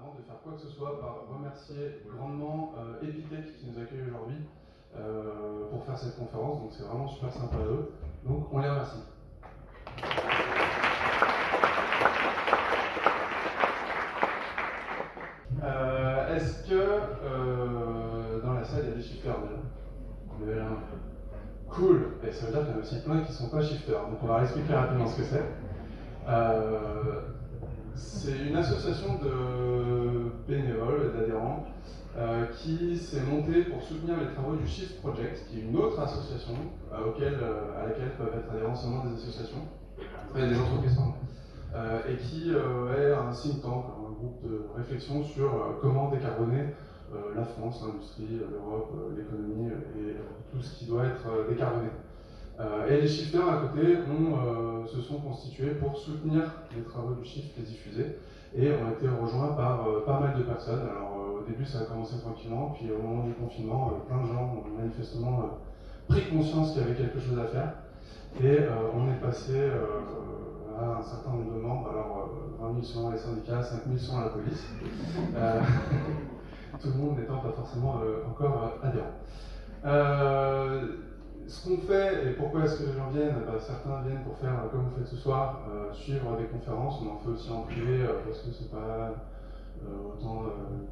avant de faire quoi que ce soit, par remercier grandement euh, Epitech qui nous accueille aujourd'hui euh, pour faire cette conférence. Donc c'est vraiment super sympa à eux. Donc on les remercie. Euh, est-ce que euh, dans la salle il y a des shifters déjà? Cool Et ça veut dire qu'il y en a aussi plein qui ne sont pas shifters. Donc on va expliquer rapidement ce que c'est. Euh, c'est une association de bénévoles et d'adhérents qui s'est montée pour soutenir les travaux du Shift Project, qui est une autre association à laquelle peuvent être adhérents seulement des associations, des entreprises, et qui est un think tank, groupe de réflexion sur euh, comment décarboner euh, la France, l'industrie, euh, l'Europe, l'économie et tout ce qui doit être décarboné. Et les shifters à côté se sont constitués pour soutenir les travaux du shift, les diffuser, et ont été rejoints par pas mal de personnes. Alors au début ça a commencé tranquillement, puis au moment du confinement, plein de gens ont manifestement pris conscience qu'il y avait quelque chose à faire, et on est passé un certain nombre de membres, alors 20 000 selon les syndicats, 5 000 selon la police, euh, tout le monde n'étant pas forcément euh, encore euh, adhérent. Ce qu'on fait, et pourquoi est-ce que les gens viennent bah, Certains viennent pour faire, comme vous faites ce soir, suivre des conférences, on en fait aussi en privé, parce que c'est pas autant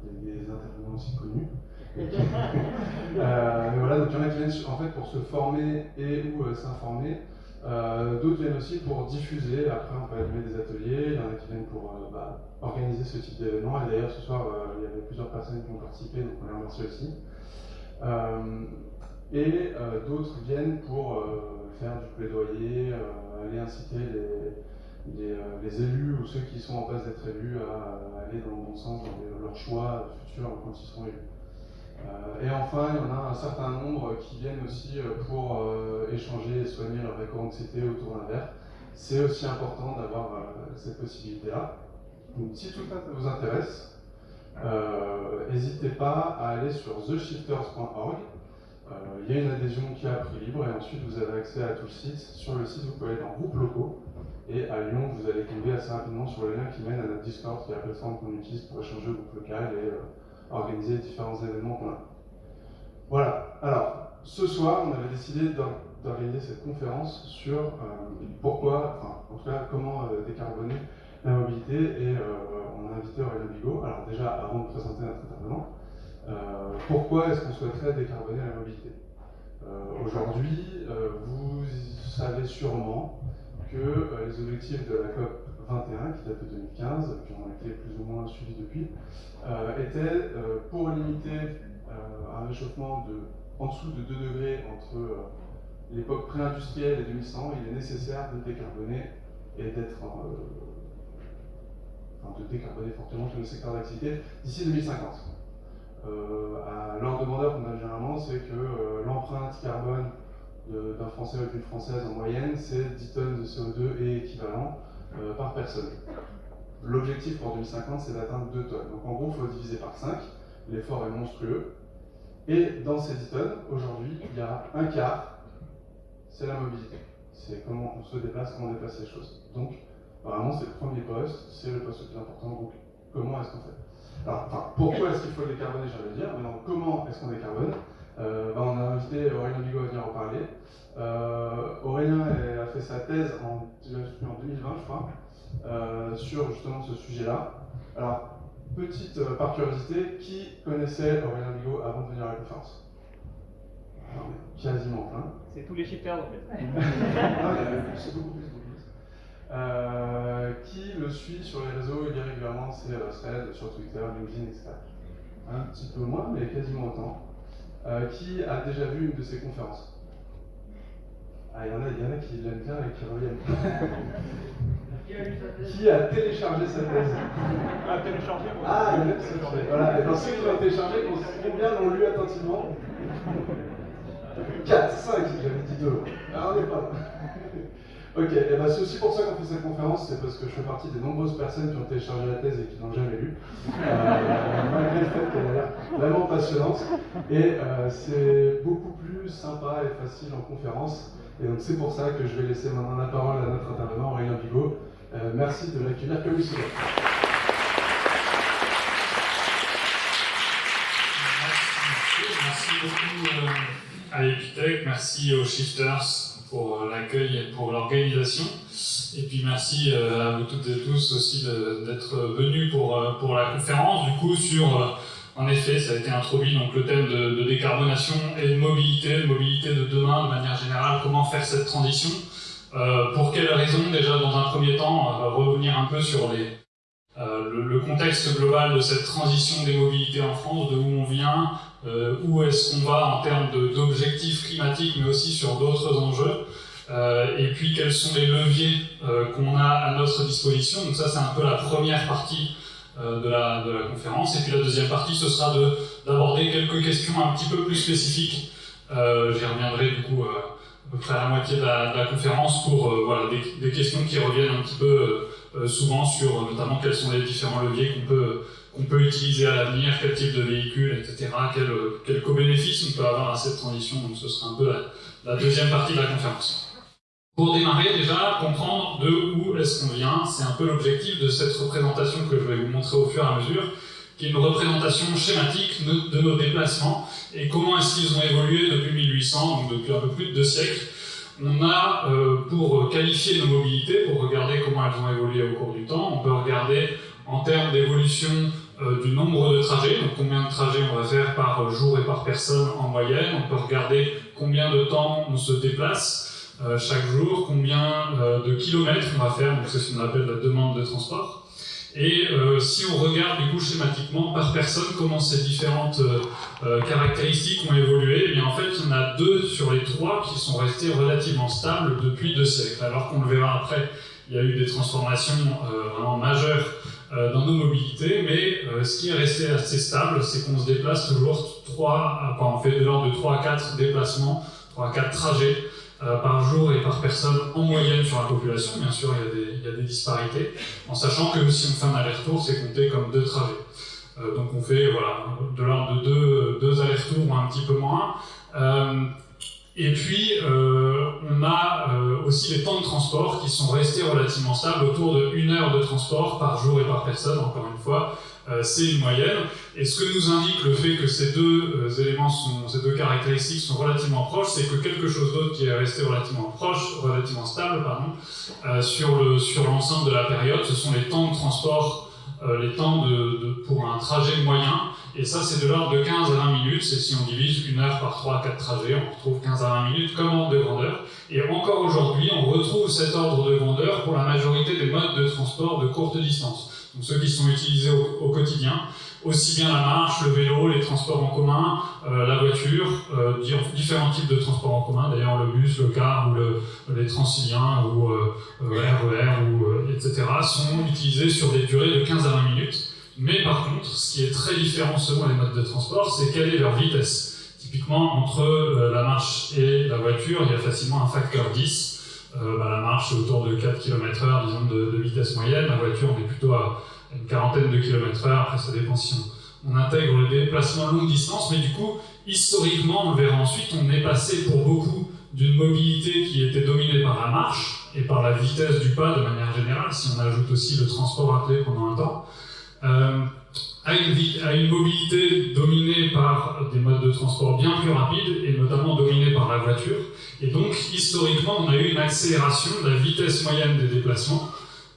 des, des, intervenants aussi connus. mais voilà, donc il y en a qui viennent en fait pour se former et ou s'informer. Euh, d'autres viennent aussi pour diffuser, après on peut animer des ateliers, il y en a qui viennent pour euh, bah, organiser ce type d'événement, et d'ailleurs ce soir euh, il y avait plusieurs personnes qui ont participé, donc on les remercie aussi. Et d'autres viennent pour faire du plaidoyer, aller inciter les, élus ou ceux qui sont en passe d'être élus à, aller dans le bon sens dans leur choix futur quand ils seront élus. Euh, et enfin, il y en a un certain nombre qui viennent aussi euh, pour euh, échanger et soigner leur éco-anxiété autour d'un verre. C'est aussi important d'avoir cette possibilité-là. Donc si tout ça vous intéresse, n'hésitez pas à aller sur theshifters.org. Il y a une adhésion qui est à prix libre et ensuite vous avez accès à tout le site. Sur le site, vous pouvez aller dans groupes locaux. Et à Lyon, vous allez tomber assez rapidement sur le lien qui mène à notre Discord, qui est la plateforme qu'on utilise pour échanger au groupe local et organiser différents événements qu'on a. Voilà, alors ce soir on avait décidé d'organiser cette conférence sur euh, pourquoi, enfin en tout cas comment euh, décarboner la mobilité et euh, on a invité Aurélien Bigot. Alors déjà avant de présenter notre intervenant, pourquoi est-ce qu'on souhaiterait décarboner la mobilité Aujourd'hui, vous savez sûrement que les objectifs de la COP 21, qui date de 2015, qui ont été plus ou moins suivis depuis, euh, était euh, pour limiter euh, un réchauffement de, en dessous de 2 degrés entre l'époque pré-industrielle et 2100, il est nécessaire de décarboner et d'être enfin, de décarboner fortement tous les secteurs d'activité d'ici 2050. À leur demandeur qu'on a généralement, c'est que l'empreinte carbone d'un Français ou d'une Française en moyenne, c'est 10 tonnes de CO2 et équivalent. Euh, par personne. L'objectif pour 2050, c'est d'atteindre 2 tonnes. Donc en gros, il faut diviser par 5. L'effort est monstrueux. Et dans ces 10 tonnes, aujourd'hui, il y a un quart, c'est la mobilité. C'est comment on se déplace, comment on déplace les choses. Donc, vraiment, c'est le premier poste, c'est le poste le plus important. Donc, comment est-ce qu'on fait? Alors, enfin, pourquoi est-ce qu'il faut décarboner, j'allais dire. Maintenant, comment est-ce qu'on décarbone? Euh, ben, On a invité Aurélien Bigot à venir en parler. Euh, Aurélien a fait sa thèse en, 2020, je crois, euh, sur justement ce sujet-là. Alors, petite euh, par curiosité, qui connaissait Aurélien Bigot avant de venir à la conférence? Quasiment plein. C'est tous les shifters en fait. c'est beaucoup plus. Qui le suit sur les réseaux Il y a régulièrement ses threads sur Twitter, LinkedIn, etc. Un petit peu moins, mais quasiment autant. qui a déjà vu une de ses conférences ah, il y, en a, il y en a qui l'aiment bien et qui reviennent. qui a téléchargé sa thèse Ah, téléchargé Ah, il a téléchargé. Voilà, et dans ceux qui l'ont téléchargé, combien l'ont lu attentivement 4, 5, j'avais dit 2. Ah, on n'est pas là. Ok, eh ben, c'est aussi pour ça qu'on fait cette conférence, c'est parce que je fais partie des nombreuses personnes qui ont téléchargé la thèse et qui n'ont jamais lu, euh, malgré le fait qu'elle a l'air vraiment passionnante. Et euh, c'est beaucoup plus sympa et facile en conférence. Et donc c'est pour ça que je vais laisser maintenant la parole à notre intervenant Aurélien Bigot. Euh, merci de l'accueillir comme il se doit. Merci beaucoup à Epitech, merci aux Shifters pour l'accueil et pour l'organisation. Et puis merci à vous toutes et tous aussi d'être venus pour, pour la conférence, du coup, sur en effet, ça a été introduit donc le thème de, décarbonation et de mobilité, de mobilité de demain de manière générale, comment faire cette transition? Euh, pour quelles raisons Déjà, dans un premier temps, revenir un peu sur les, euh, le, contexte global de cette transition des mobilités en France, de où on vient, euh, où est-ce qu'on va en termes d'objectifs climatiques, mais aussi sur d'autres enjeux. et puis, quels sont les leviers qu'on a à notre disposition. Donc ça, c'est un peu la première partie euh, de la, de, la, conférence. Et puis la deuxième partie, ce sera d'aborder quelques questions un petit peu plus spécifiques. Euh, J'y reviendrai du coup euh, à peu près à la moitié de la, de la conférence pour euh, voilà, des, des, questions qui reviennent un petit peu souvent sur notamment quels sont les différents leviers qu'on peut, peut utiliser à l'avenir, quel type de véhicule, etc., quel, quel co-bénéfice on peut avoir à cette transition. Donc ce sera un peu la, la deuxième partie de la conférence. Pour démarrer, déjà, comprendre de où est-ce qu'on vient, c'est un peu l'objectif de cette représentation que je vais vous montrer au fur et à mesure, qui est une représentation schématique de nos déplacements et comment est-ce qu'ils ont évolué depuis 1800, donc depuis un peu plus de deux siècles. On a, euh, pour qualifier nos mobilités, pour regarder comment elles ont évolué au cours du temps, on peut regarder en termes d'évolution euh, du nombre de trajets, donc combien de trajets on va faire par jour et par personne en moyenne, on peut regarder combien de temps on se déplace, euh, chaque jour, combien euh, de kilomètres on va faire, donc c'est ce qu'on appelle la demande de transport. Et euh, si on regarde du coup schématiquement par personne comment ces différentes caractéristiques ont évolué, eh bien en fait il y en a deux sur les trois qui sont restés relativement stables depuis deux siècles. Alors qu'on le verra après, il y a eu des transformations vraiment majeures dans nos mobilités, mais ce qui est resté assez stable, c'est qu'on se déplace toujours 3, enfin, on fait de l'ordre de 3 à 4 déplacements, 3 à 4 trajets euh, par jour et par personne en moyenne sur la population. Bien sûr, il y a des, il y a des disparités, en sachant que si on fait un aller-retour, c'est compté comme deux trajets. Euh, donc on fait voilà, de l'ordre de deux, deux allers-retours ou un petit peu moins. Euh, et puis, euh, on a euh, aussi les temps de transport qui sont restés relativement stables, autour de une heure de transport par jour et par personne, encore une fois, euh, c'est une moyenne. Et ce que nous indique le fait que ces deux euh, éléments, ces deux caractéristiques sont relativement proches, c'est que quelque chose d'autre qui est resté relativement proche, relativement stable, pardon, euh, sur l'ensemble sur de la période, ce sont les temps de transport les temps de, pour un trajet moyen, et ça c'est de l'ordre de 15 à 20 minutes, c'est si on divise une heure par 3 4 trajets, on retrouve 15 à 20 minutes comme ordre de grandeur, et encore aujourd'hui on retrouve cet ordre de grandeur pour la majorité des modes de transport de courte distance donc ceux qui sont utilisés au, quotidien, aussi bien la marche, le vélo, les transports en commun, euh, la voiture, euh, différents types de transports en commun, d'ailleurs le bus, le car ou le, les transiliens ou euh, RER, ou, euh, etc., sont utilisés sur des durées de 15 à 20 minutes. Mais par contre, ce qui est très différent selon les modes de transport, c'est quelle est leur vitesse. Typiquement, entre la marche et la voiture, il y a facilement un facteur 10, euh, bah, la marche est autour de 4 km h disons, de, vitesse moyenne. La voiture, on est plutôt à une quarantaine de km h Après, ça dépend si on, intègre le déplacement longue distance. Mais du coup, historiquement, on le verra ensuite, on est passé pour beaucoup d'une mobilité qui était dominée par la marche et par la vitesse du pas de manière générale, si on ajoute aussi le transport à clé pendant un temps, euh, à, une, une mobilité dominée par des modes de transport bien plus rapides et notamment dominée par la voiture. Et donc, historiquement, on a eu une accélération de la vitesse moyenne des déplacements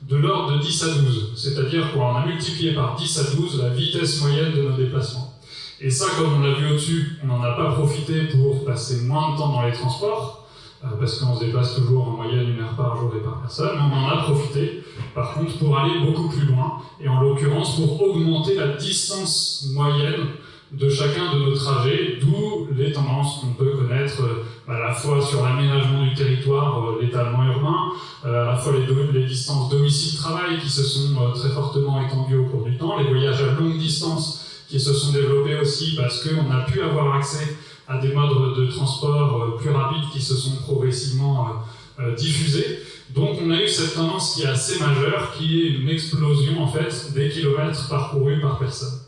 de l'ordre de 10 à 12. C'est-à-dire qu'on a multiplié par 10 à 12 la vitesse moyenne de nos déplacements. Et ça, comme on l'a vu au-dessus, on n'en a pas profité pour passer moins de temps dans les transports, parce qu'on se déplace toujours en moyenne une heure par jour et par personne, on en a profité, par contre, pour aller beaucoup plus loin, et en l'occurrence pour augmenter la distance moyenne de chacun de nos trajets, d'où les tendances qu'on peut connaître euh, à la fois sur l'aménagement du territoire, euh, l'étalement urbain, euh, à la fois les, les distances domicile-travail qui se sont très fortement étendues au cours du temps, les voyages à longue distance qui se sont développés aussi parce qu'on a pu avoir accès à des modes de transport plus rapides qui se sont progressivement diffusés. Donc on a eu cette tendance qui est assez majeure, qui est une explosion en fait des kilomètres parcourus par personne.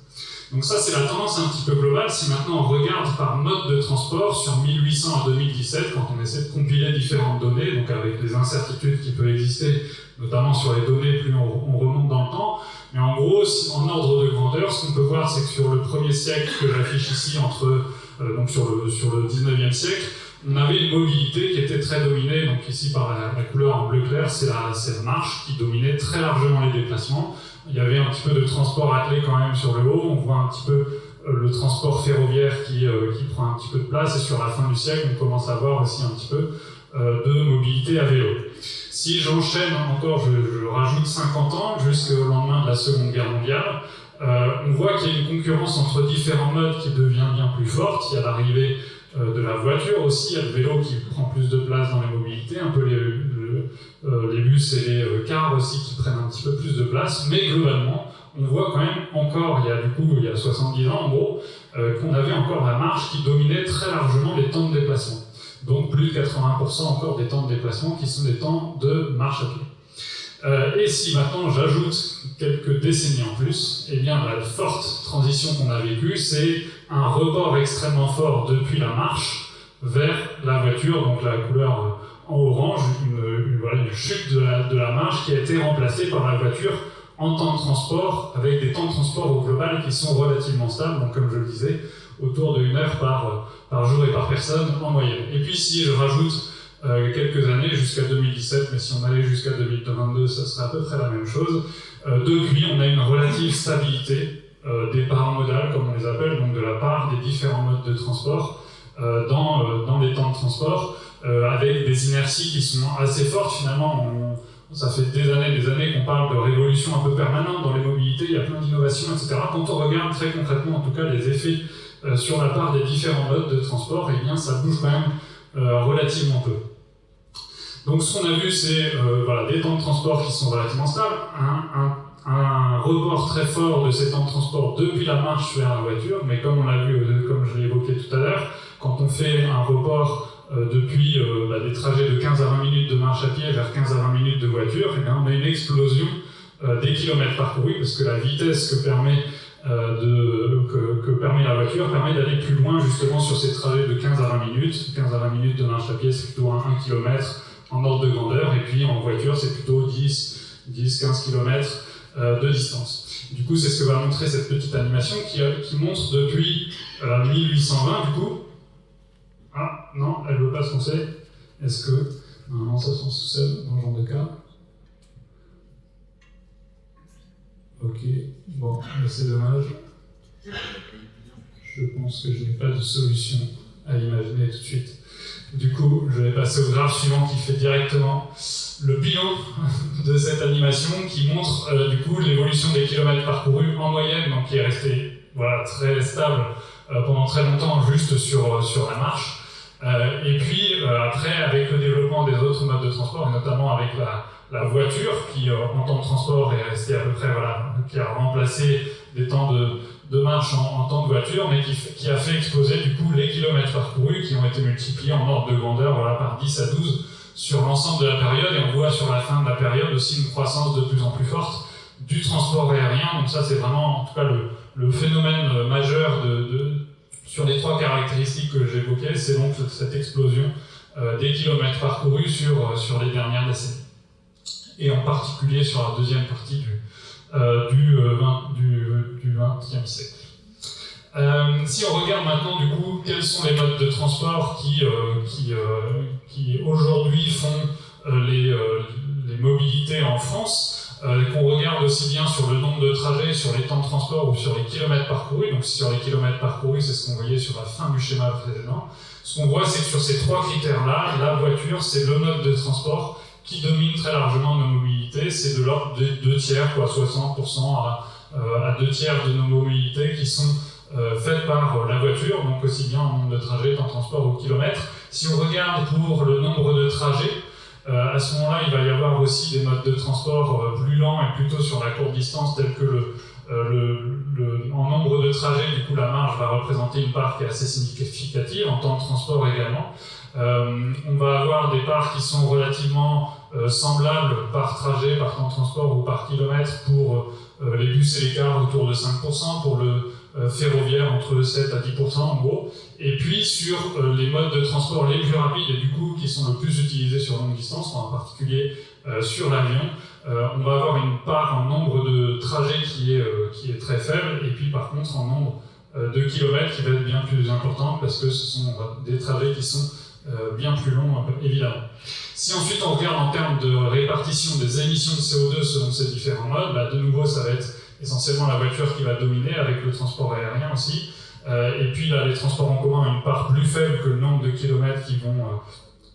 Donc ça, c'est la tendance un petit peu globale. Si maintenant on regarde par mode de transport sur 1800 à 2017, quand on essaie de compiler différentes données, donc avec les incertitudes qui peuvent exister, notamment sur les données, plus on, remonte dans le temps. Mais en gros, en ordre de grandeur, ce qu'on peut voir, c'est que sur le premier siècle que j'affiche ici, entre donc sur le, sur le 19e siècle, on avait une mobilité qui était très dominée, donc ici par la, couleur en bleu clair, c'est la, la, marche qui dominait très largement les déplacements. Il y avait un petit peu de transport attelé quand même sur le haut, on voit un petit peu le transport ferroviaire qui, qui prend un petit peu de place, et sur la fin du siècle, on commence à voir aussi un petit peu de mobilité à vélo. Si j'enchaîne encore, je, je, rajoute 50 ans jusqu'au lendemain de la Seconde Guerre mondiale, euh, on voit qu'il y a une concurrence entre différents modes qui devient bien plus forte. Il y a l'arrivée euh, de la voiture aussi, il y a le vélo qui prend plus de place dans les mobilités, un peu les, euh, les bus et les cars aussi qui prennent un petit peu plus de place, mais globalement, on voit quand même encore, il y a du coup, il y a 70 ans en gros, qu'on avait encore la marche qui dominait très largement les temps de déplacement. Donc plus de 80% encore des temps de déplacement qui sont des temps de marche à pied. Euh, et si maintenant j'ajoute quelques décennies en plus, eh bien la forte transition qu'on a vécue, c'est un rebord extrêmement fort depuis la marche vers la voiture, donc la couleur en orange, une, chute de la, de la, marche qui a été remplacée par la voiture en temps de transport, avec des temps de transport au global qui sont relativement stables, donc comme je le disais, autour de une heure par, par jour et par personne en moyenne. Et puis si je rajoute euh, quelques années, jusqu'à 2017, mais si on allait jusqu'à 2022, ça serait à peu près la même chose. Euh, depuis, on a une relative stabilité euh, des parts modales, comme on les appelle, donc de la part des différents modes de transport dans, dans les temps de transport, avec des inerties qui sont assez fortes finalement. Ça fait des années des années qu'on parle de révolution un peu permanente dans les mobilités, il y a plein d'innovations, etc. Quand on regarde très concrètement, en tout cas, les effets sur la part des différents modes de transport, eh bien, ça bouge quand même relativement peu. Donc ce qu'on a vu, c'est euh, voilà, des temps de transport qui sont relativement stables, un, un, un, report très fort de ces temps de transport depuis la marche vers la voiture, mais comme on l'a vu, euh, comme je l'ai évoqué tout à l'heure, quand on fait un report euh, depuis euh, bah, des trajets de 15 à 20 minutes de marche à pied vers 15 à 20 minutes de voiture, eh bien, on a une explosion euh, des kilomètres parcourus, parce que la vitesse que permet euh, de, que, que, permet la voiture permet d'aller plus loin justement sur ces trajets de 15 à 20 minutes. 15 à 20 minutes de marche à pied, c'est plutôt un, 1 km en ordre de grandeur, et puis en voiture, c'est plutôt 10-15 km euh, de distance. Du coup, c'est ce que va montrer cette petite animation qui, euh, qui montre depuis euh, 1820, du coup. Ah, non, elle ne veut pas se foncer. Est-ce que. Normalement, ça se fonce tout seul dans ce genre de cas. Ok, bon, c'est dommage. Je pense que je n'ai pas de solution à imaginer tout de suite. Du coup, je vais passer au graphe suivant qui fait directement le bilan de cette animation qui montre euh, du coup l'évolution des kilomètres parcourus en moyenne, donc qui est resté voilà, très stable euh, pendant très longtemps juste sur, sur la marche. Euh, et puis euh, après, avec le développement des autres modes de transport, et notamment avec la, la voiture qui euh, en temps de transport est restée à peu près, voilà, qui a remplacé des temps de, de marche en, en, temps de voiture, mais qui, qui, a fait exploser du coup les kilomètres parcourus qui ont été multipliés en ordre de grandeur voilà, par 10 à 12 sur l'ensemble de la période, et on voit sur la fin de la période aussi une croissance de plus en plus forte du transport aérien, donc ça c'est vraiment en tout cas le, le phénomène majeur de, de, sur les trois caractéristiques que j'évoquais, c'est donc cette explosion euh, des kilomètres parcourus sur, euh, sur les dernières décennies, et en particulier sur la deuxième partie du, euh, du, 20, du, du 20e siècle. Euh, si on regarde maintenant du coup quels sont les modes de transport qui, euh, euh, aujourd'hui font les, mobilités en France, qu'on regarde aussi bien sur le nombre de trajets, sur les temps de transport ou sur les kilomètres parcourus, donc sur les kilomètres parcourus c'est ce qu'on voyait sur la fin du schéma précédent, ce qu'on voit c'est que sur ces trois critères-là, la voiture c'est le mode de transport qui domine très largement nos mobilités, c'est de l'ordre de 2 tiers, quoi, 60% à, à 2 tiers de nos mobilités qui sont euh, faites par euh, la voiture, donc aussi bien en nombre de trajets qu'en transport au kilomètre. Si on regarde pour le nombre de trajets, euh, à ce moment-là, il va y avoir aussi des modes de transport euh, plus lents et plutôt sur la courte distance, tels que le, euh, le, le, en nombre de trajets, du coup la marge va représenter une part qui est assez significative, en temps de transport également. Euh, on va avoir des parts qui sont relativement semblables par trajet, par temps de transport ou par kilomètre pour les bus et les cars autour de 5%, pour le euh, ferroviaire entre 7 à 10% en gros, et puis sur euh, les modes de transport les plus rapides et du coup qui sont le plus utilisés sur longue distance, en particulier euh, sur l'avion, on va avoir une part en nombre de trajets qui est, qui est très faible, et puis par contre en nombre de kilomètres qui va être bien plus importante parce que ce sont des trajets qui sont bien plus longs, évidemment. Si ensuite on regarde en termes de répartition des émissions de CO2 selon ces différents modes, bah, de nouveau ça va être essentiellement la voiture qui va dominer avec le transport aérien aussi. et puis là, les transports en commun ont une part plus faible que le nombre de kilomètres qui vont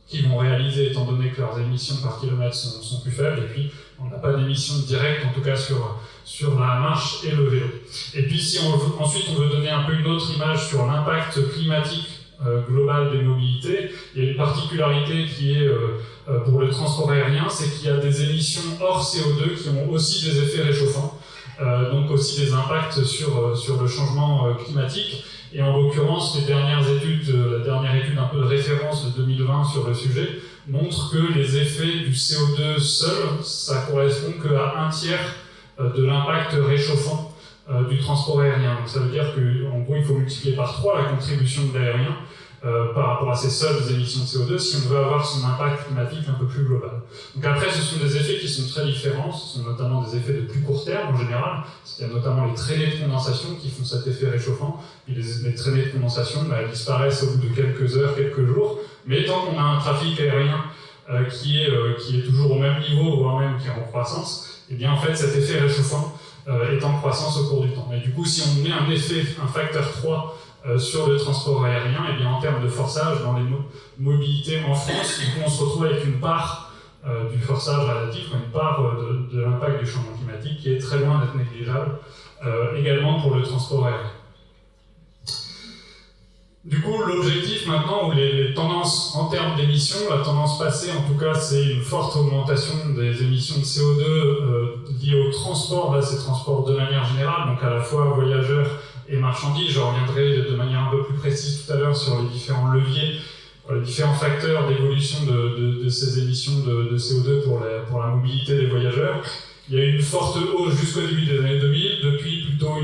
qui vont réaliser étant donné que leurs émissions par kilomètre sont, sont plus faibles, et puis on n'a pas d'émissions directes, en tout cas sur, sur la marche et le vélo. Et puis si on veut, ensuite on veut donner un peu une autre image sur l'impact climatique euh, global des mobilités, il y a une particularité qui est euh, euh, pour le transport aérien, c'est qu'il y a des émissions hors CO2 qui ont aussi des effets réchauffants, donc aussi des impacts sur, sur le changement climatique. Et en l'occurrence, les dernières études, euh, la dernière étude un peu de référence de 2020 sur le sujet, montre que les effets du CO2 seul, ça correspond qu'à un tiers euh, de l'impact réchauffant euh, du transport aérien. Donc ça veut dire qu'en gros, il faut multiplier par 3 la contribution de l'aérien euh, par rapport à ces seules émissions de CO2 si on veut avoir son impact climatique un peu plus global. Donc après, ce sont des effets qui sont très différents, ce sont notamment des effets de plus court terme en général, il y a notamment les traînées de condensation qui font cet effet réchauffant, puis les, traînées de condensation bah, elles disparaissent au bout de quelques heures, quelques jours, mais tant qu'on a un trafic aérien euh, qui, est, euh, qui est toujours au même niveau, voire même qui est en croissance, et eh bien en fait cet effet réchauffant est en croissance au cours du temps. Et du coup, si on met un effet, un facteur 3 euh, sur le transport aérien, et eh bien en termes de forçage dans les mobilités en France, on se retrouve avec une part euh, du forçage relatif, une part euh, de, l'impact du changement climatique qui est très loin d'être négligeable, également pour le transport aérien. Du coup, l'objectif maintenant, ou les, tendances en termes d'émissions, la tendance passée en tout cas, c'est une forte augmentation des émissions de CO2 liées au transport, là c'est transport de manière générale, donc à la fois voyageurs et marchandises. Je reviendrai de manière un peu plus précise tout à l'heure sur les différents leviers, les différents facteurs d'évolution de, ces émissions de, CO2 pour la, mobilité des voyageurs. Il y a eu une forte hausse jusqu'au début des années 2000, depuis plutôt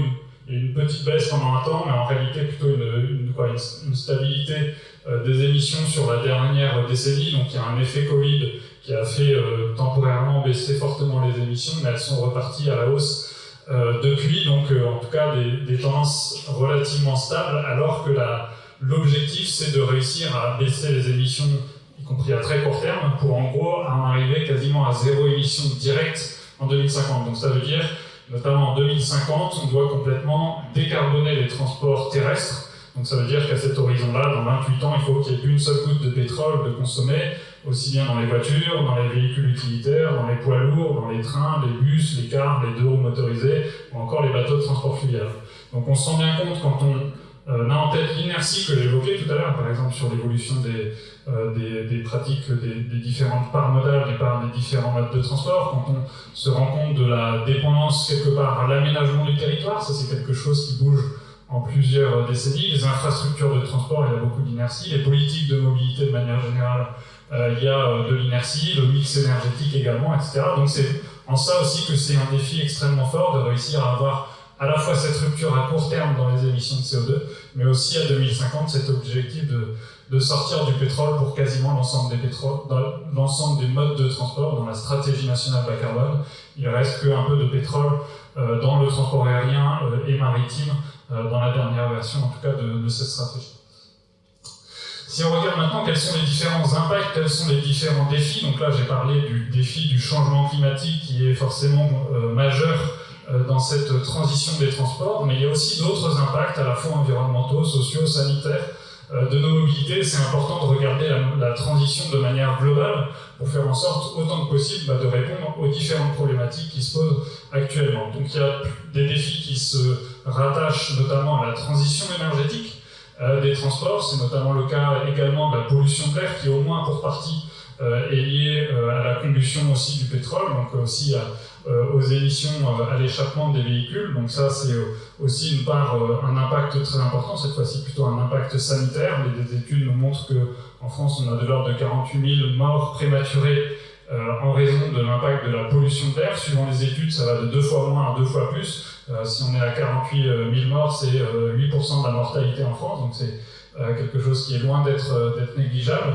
une, petite baisse pendant un temps, mais en réalité plutôt une, une, stabilité euh, des émissions sur la dernière décennie. Donc il y a un effet Covid qui a fait euh, temporairement baisser fortement les émissions, mais elles sont reparties à la hausse euh, depuis, donc euh, en tout cas des, des, tendances relativement stables, alors que l'objectif c'est de réussir à baisser les émissions, y compris à très court terme, pour en gros en arriver quasiment à zéro émission directe en 2050. Donc ça veut dire, notamment en 2050, on doit complètement décarboner les transports terrestres. Donc ça veut dire qu'à cet horizon-là, dans 28 ans, il faut qu'il n'y ait plus une seule goutte de pétrole de consommer, aussi bien dans les voitures, dans les véhicules utilitaires, dans les poids lourds, dans les trains, les bus, les cars, les deux roues motorisés, ou encore les bateaux de transport fluvial. Donc on se rend bien compte quand on euh, a en tête l'inertie que j'évoquais tout à l'heure, par exemple sur l'évolution des, euh, des, des, pratiques des, des, différentes parts modales, des, parts, des différents modes de transport, quand on se rend compte de la dépendance quelque part à l'aménagement du territoire, ça c'est quelque chose qui bouge en plusieurs décennies, les infrastructures de transport, il y a beaucoup d'inertie, les politiques de mobilité de manière générale il y a euh, de l'inertie, le mix énergétique également, etc. Donc c'est en ça aussi que c'est un défi extrêmement fort de réussir à avoir à la fois cette rupture à court terme dans les émissions de CO2, mais aussi à 2050 cet objectif de, de sortir du pétrole pour quasiment l'ensemble des, l'ensemble des modes de transport dans la stratégie nationale bas carbone. Il reste qu'un peu de pétrole euh, dans le transport aérien et maritime dans la dernière version en tout cas de, de cette stratégie. Si on regarde maintenant quels sont les différents impacts, quels sont les différents défis, donc là j'ai parlé du défi du changement climatique qui est forcément euh, majeur euh, dans cette transition des transports, mais il y a aussi d'autres impacts à la fois environnementaux, sociaux, sanitaires euh, de nos mobilités. C'est important de regarder la, transition de manière globale pour faire en sorte autant que possible bah, de répondre aux différentes problématiques qui se posent actuellement. Donc il y a des défis qui se rattachent notamment à la transition énergétique, des transports. C'est notamment le cas également de la pollution de l'air qui, au moins pour partie, euh, est liée euh, à la combustion aussi du pétrole, donc aussi aux émissions, à l'échappement des véhicules. Donc ça, c'est aussi une part, un impact très important, cette fois-ci plutôt un impact sanitaire. Les, études nous montrent qu'en France, on a de l'ordre de 48 000 morts prématurées en raison de l'impact de la pollution de l'air. Suivant les études, ça va de deux fois moins à deux fois plus. Euh, si on est à 48 000 euh, morts, c'est 8% euh, de la mortalité en France, donc c'est quelque chose qui est loin d'être négligeable.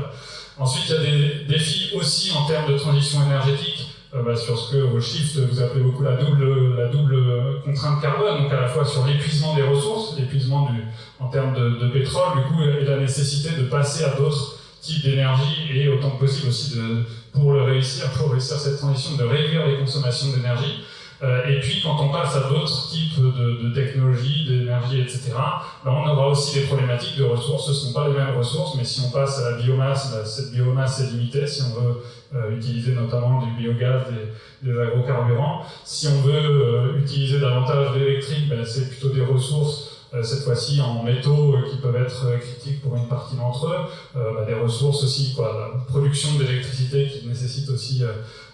Ensuite, il y a des défis aussi en termes de transition énergétique, bah, sur ce que au Shift vous appelez beaucoup la double, contraintes carbone, donc à la fois sur l'épuisement des ressources, l'épuisement en termes de, pétrole, du coup, et la nécessité de passer à d'autres types d'énergie et autant que possible aussi de, pour le réussir, pour réussir cette transition, de réduire les consommations d'énergie. Euh, et puis, quand on passe à d'autres types de, de technologies, d'énergie, etc., ben, on aura aussi des problématiques de ressources. Ce ne sont pas les mêmes ressources, mais si on passe à la biomasse, ben, cette biomasse est limitée. Si on veut euh, utiliser notamment du biogaz, des, des agrocarburants, si on veut euh, utiliser davantage d'électrique, ben, c'est plutôt des ressources cette fois-ci en métaux qui peuvent être critiques pour une partie d'entre eux, des ressources aussi, quoi, la production d'électricité qui nécessite aussi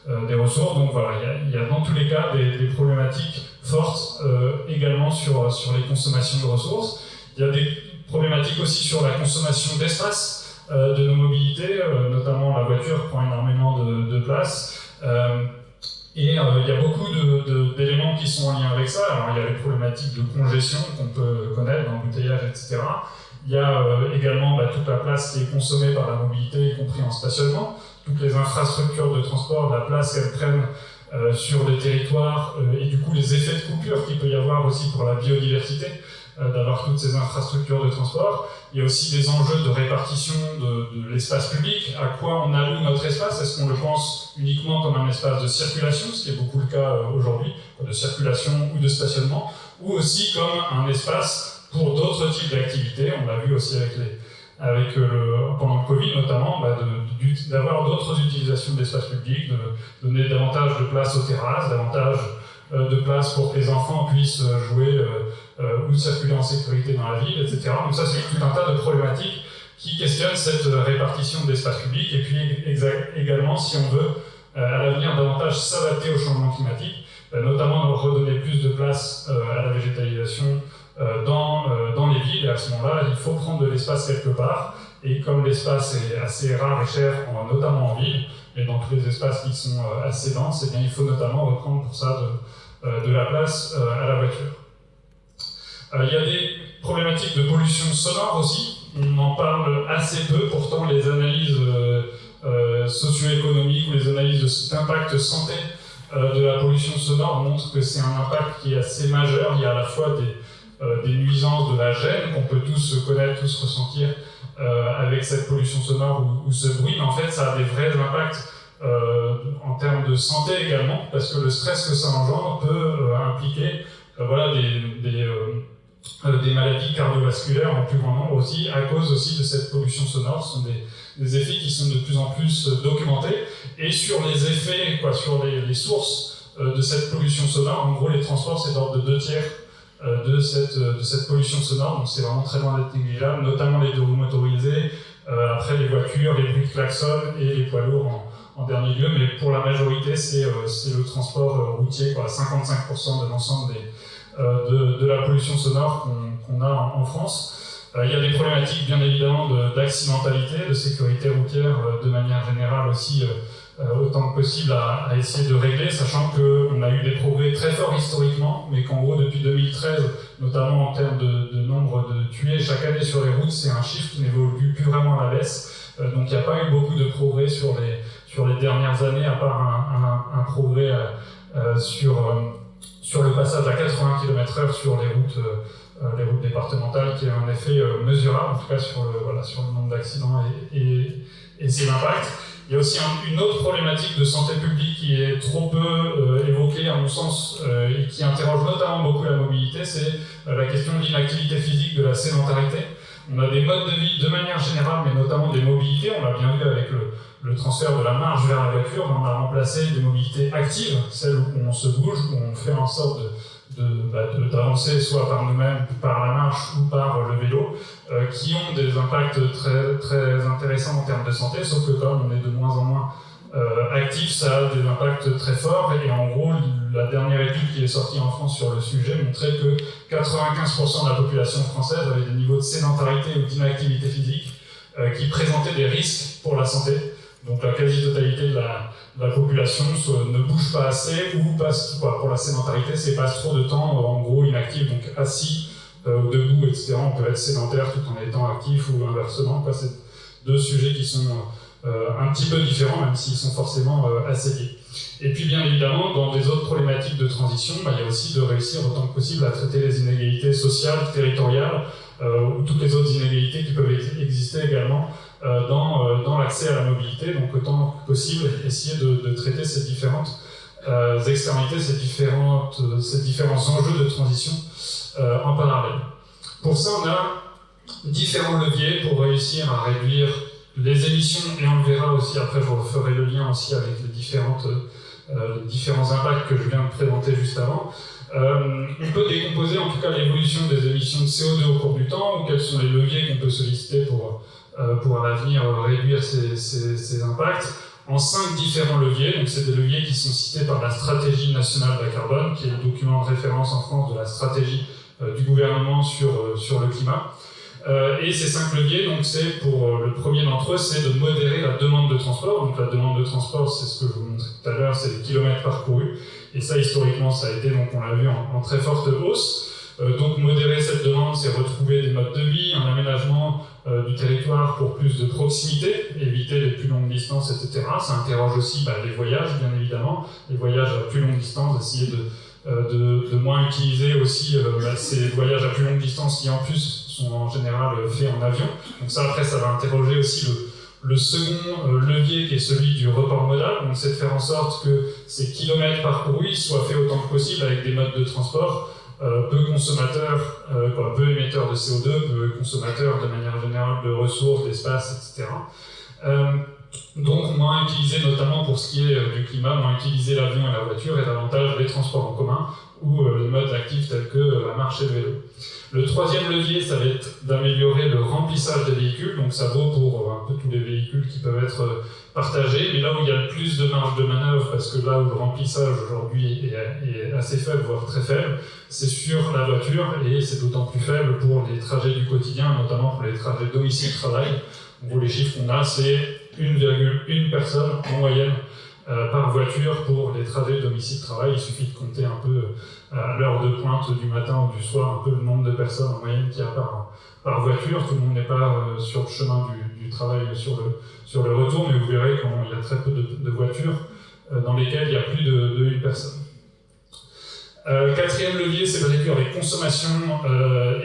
euh, des ressources. Donc voilà, il y, a, dans tous les cas des, problématiques fortes euh, également sur, sur les consommations de ressources. Il y a des problématiques aussi sur la consommation d'espace euh, de nos mobilités, notamment la voiture prend énormément de, place. Et il y a beaucoup d'éléments qui sont en lien avec ça. Alors, il y a les problématiques de congestion qu'on peut connaître, d'embouteillage, etc. Il y a également bah, toute la place qui est consommée par la mobilité, y compris en stationnement toutes les infrastructures de transport, la place qu'elles prennent euh, sur des territoires euh, et du coup les effets de coupure qu'il peut y avoir aussi pour la biodiversité euh, d'avoir toutes ces infrastructures de transport. Il y a aussi des enjeux de répartition de, l'espace public, à quoi on alloue notre espace, est-ce qu'on le pense uniquement comme un espace de circulation, ce qui est beaucoup le cas aujourd'hui, de circulation ou de stationnement, ou aussi comme un espace pour d'autres types d'activités, on l'a vu aussi avec les, avec le, pendant le Covid notamment, bah d'avoir d'autres utilisations de l'espace public, de donner davantage de place aux terrasses, davantage euh, de place pour que les enfants puissent euh, jouer euh, ou circuler en sécurité dans la ville, etc. Donc ça, c'est tout un tas de problématiques qui questionnent cette répartition de l'espace public, et puis également, si on veut à l'avenir davantage s'adapter au changement climatique, notamment redonner plus de place à la végétalisation dans, dans les villes, et à ce moment-là, il faut prendre de l'espace quelque part, et comme l'espace est assez rare et cher, notamment en ville, et dans tous les espaces qui sont euh, assez denses, eh bien, il faut notamment reprendre pour ça de, euh, la place euh, à la voiture. Il y a des problématiques de pollution sonore aussi. On en parle assez peu, pourtant les analyses socio-économiques ou les analyses d'impact santé de la pollution sonore montrent que c'est un impact qui est assez majeur. Il y a à la fois des, nuisances de la gêne qu'on peut tous connaître, tous ressentir avec cette pollution sonore ou, ce bruit, mais en fait, ça a des vrais impacts euh, en termes de santé également, parce que le stress que ça engendre peut euh, impliquer voilà, des, des, des, maladies cardiovasculaires en plus grand nombre aussi, à cause aussi de cette pollution sonore. Ce sont des, des effets qui sont de plus en plus documentés. Et sur les effets, quoi, sur les, les sources de cette pollution sonore, en gros, les transports, c'est d'ordre de deux tiers euh, de, cette, de cette pollution sonore, donc c'est vraiment très loin d'être négligeable, notamment les deux roues motorisées, euh, après les voitures, les bruits de klaxon et les poids lourds en, dernier lieu, mais pour la majorité, c'est euh, le transport routier, quoi, 55% de l'ensemble de, de, la pollution sonore qu'on a en, France. il y a des problématiques, bien évidemment, d'accidentalité, de, de, sécurité routière de manière générale aussi euh, autant que possible à, essayer de régler, sachant qu'on a eu des progrès très forts historiquement, mais qu'en gros depuis 2013, notamment en termes de, nombre de tués chaque année sur les routes, c'est un chiffre qui n'évolue plus vraiment à la baisse. Euh, donc il n'y a pas eu beaucoup de progrès sur les, sur les dernières années, à part un, progrès euh, sur, sur le passage à 80 km/h sur les routes, les routes départementales, qui a un effet mesurable, en tout cas sur le, voilà, sur le nombre d'accidents et, et ses impacts. Il y a aussi une autre problématique de santé publique qui est trop peu euh, évoquée, à mon sens, euh, et qui interroge notamment beaucoup la mobilité, c'est euh, la question de l'inactivité physique, de la sédentarité. On a des modes de vie de manière générale, mais notamment des mobilités, on l'a bien vu avec le, transfert de la marche vers la voiture, on a remplacé des mobilités actives, celles où on se bouge, où on fait en sorte de bah, d'avancer soit par nous-mêmes, par la marche ou par le vélo, euh, qui ont des impacts très, très intéressants en termes de santé, sauf que comme on est de moins en moins euh, actif, ça a des impacts très forts. Et en gros, la dernière étude qui est sortie en France sur le sujet montrait que 95% de la population française avait des niveaux de sédentarité ou d'inactivité physique euh, qui présentaient des risques pour la santé. Donc la quasi-totalité de la, la population ne bouge pas assez ou passe, pour la sédentarité, c'est passe trop de temps en gros inactif, donc assis euh, ou debout, etc. On peut être sédentaire tout en étant actif ou inversement. C'est deux sujets qui sont un petit peu différents, même s'ils sont forcément assez liés. Et puis bien évidemment, dans les autres problématiques de transition, bah, il y a aussi de réussir autant que possible à traiter les inégalités sociales, territoriales, ou toutes les autres inégalités qui peuvent exister également dans, dans l'accès à la mobilité. Donc autant que possible, essayer de, traiter ces différentes euh, externalités, ces, différentes, ces différents enjeux de transition euh, en parallèle. Pour ça, on a différents leviers pour réussir à réduire les émissions, et on le verra aussi, après je referai le lien aussi avec les, différentes, euh, différents impacts que je viens de présenter juste avant. Euh, on peut décomposer en tout cas l'évolution des émissions de CO2 au cours du temps, ou quels sont les leviers qu'on peut solliciter pour, euh, pour à l'avenir réduire ces, ces, ces impacts en cinq différents leviers. Donc, c'est des leviers qui sont cités par la stratégie nationale bas carbone, qui est le document de référence en France de la stratégie euh, du gouvernement sur, euh, sur le climat. Euh, et ces cinq leviers, donc c'est pour le premier d'entre eux, c'est de modérer la demande de transport. Donc la demande de transport, c'est ce que je vous montrais tout à l'heure, c'est les kilomètres parcourus. Et ça, historiquement, ça a été, donc on l'a vu, en, très forte hausse. donc modérer cette demande, c'est retrouver des modes de vie, un aménagement euh, du territoire pour plus de proximité, éviter les plus longues distances, etc. Ça interroge aussi bah, les voyages, bien évidemment, les voyages à plus longue distance, essayer de, euh, de, moins utiliser aussi euh, bah, ces voyages à plus longue distance qui en plus sont en général faits en avion. Donc ça après ça va interroger aussi le, second levier qui est celui du report modal, donc c'est de faire en sorte que ces kilomètres parcourus soient faits autant que possible avec des modes de transport euh, peu consommateurs, euh, peu émetteurs de CO2, peu consommateurs de manière générale de ressources, d'espace, etc. Euh, donc moins utiliser notamment pour ce qui est du climat, moins utiliser l'avion et la voiture et davantage les transports en commun ou les modes actifs tels que la marche et le vélo. Le troisième levier, ça va être d'améliorer le remplissage des véhicules, donc ça vaut pour un peu tous les véhicules qui peuvent être partagé, mais là où il y a le plus de marge de manœuvre, parce que là où le remplissage aujourd'hui est, assez faible, voire très faible, c'est sur la voiture, et c'est d'autant plus faible pour les trajets du quotidien, notamment pour les trajets domicile-travail. où les chiffres qu'on a, c'est 1,1 personne en moyenne euh, par voiture pour les trajets domicile-travail. Il suffit de compter un peu euh, à l'heure de pointe du matin ou du soir, un peu le nombre de personnes en moyenne qu'il y a par, voiture. Tout le monde n'est pas euh, sur le chemin du, travail, sur le, sur le retour, mais vous verrez qu'il y a très peu de, voitures dans lesquelles il y a plus de, de une personne. Euh, quatrième levier, c'est de réduire les consommations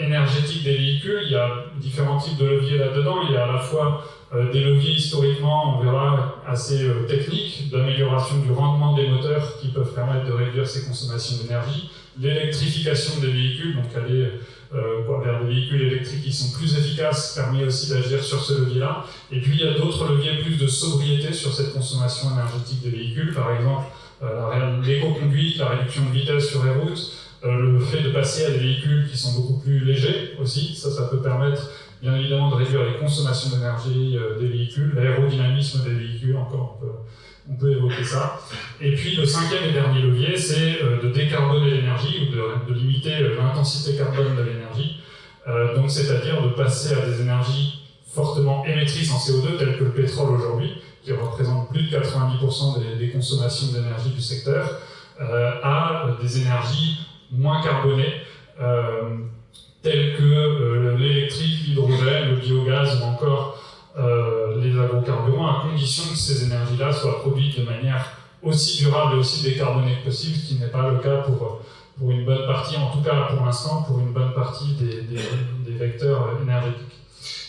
énergétiques des véhicules. Il y a différents types de leviers là-dedans. Il y a à la fois des leviers historiquement, on verra, assez techniques, d'amélioration du rendement des moteurs qui peuvent permettre de réduire ces consommations d'énergie. L'électrification des véhicules, donc aller euh, vers des véhicules électriques qui sont plus efficaces, permet aussi d'agir sur ce levier-là. Et puis il y a d'autres leviers plus de sobriété sur cette consommation énergétique des véhicules, par exemple euh, l'éco-conduite, la réduction de vitesse sur les routes, euh, le fait de passer à des véhicules qui sont beaucoup plus légers aussi, ça, ça peut permettre bien évidemment de réduire les consommations d'énergie euh, des véhicules, l'aérodynamisme des véhicules, encore on peut, on peut, évoquer ça. Et puis le cinquième et dernier levier, c'est euh, de décarboner l'énergie ou de, limiter euh, l'intensité carbone de l'énergie, donc c'est-à-dire de passer à des énergies fortement émettrices en CO2 telles que le pétrole aujourd'hui, qui représente plus de 90% des, des, consommations d'énergie du secteur, à des énergies moins carbonées, tels que euh, l'électrique, l'hydrogène, le biogaz ou encore euh, les agrocarburants, à condition que ces énergies-là soient produites de manière aussi durable et aussi décarbonée que possible, ce qui n'est pas le cas pour, pour une bonne partie, en tout cas pour l'instant, pour une bonne partie des, des, des, vecteurs énergétiques.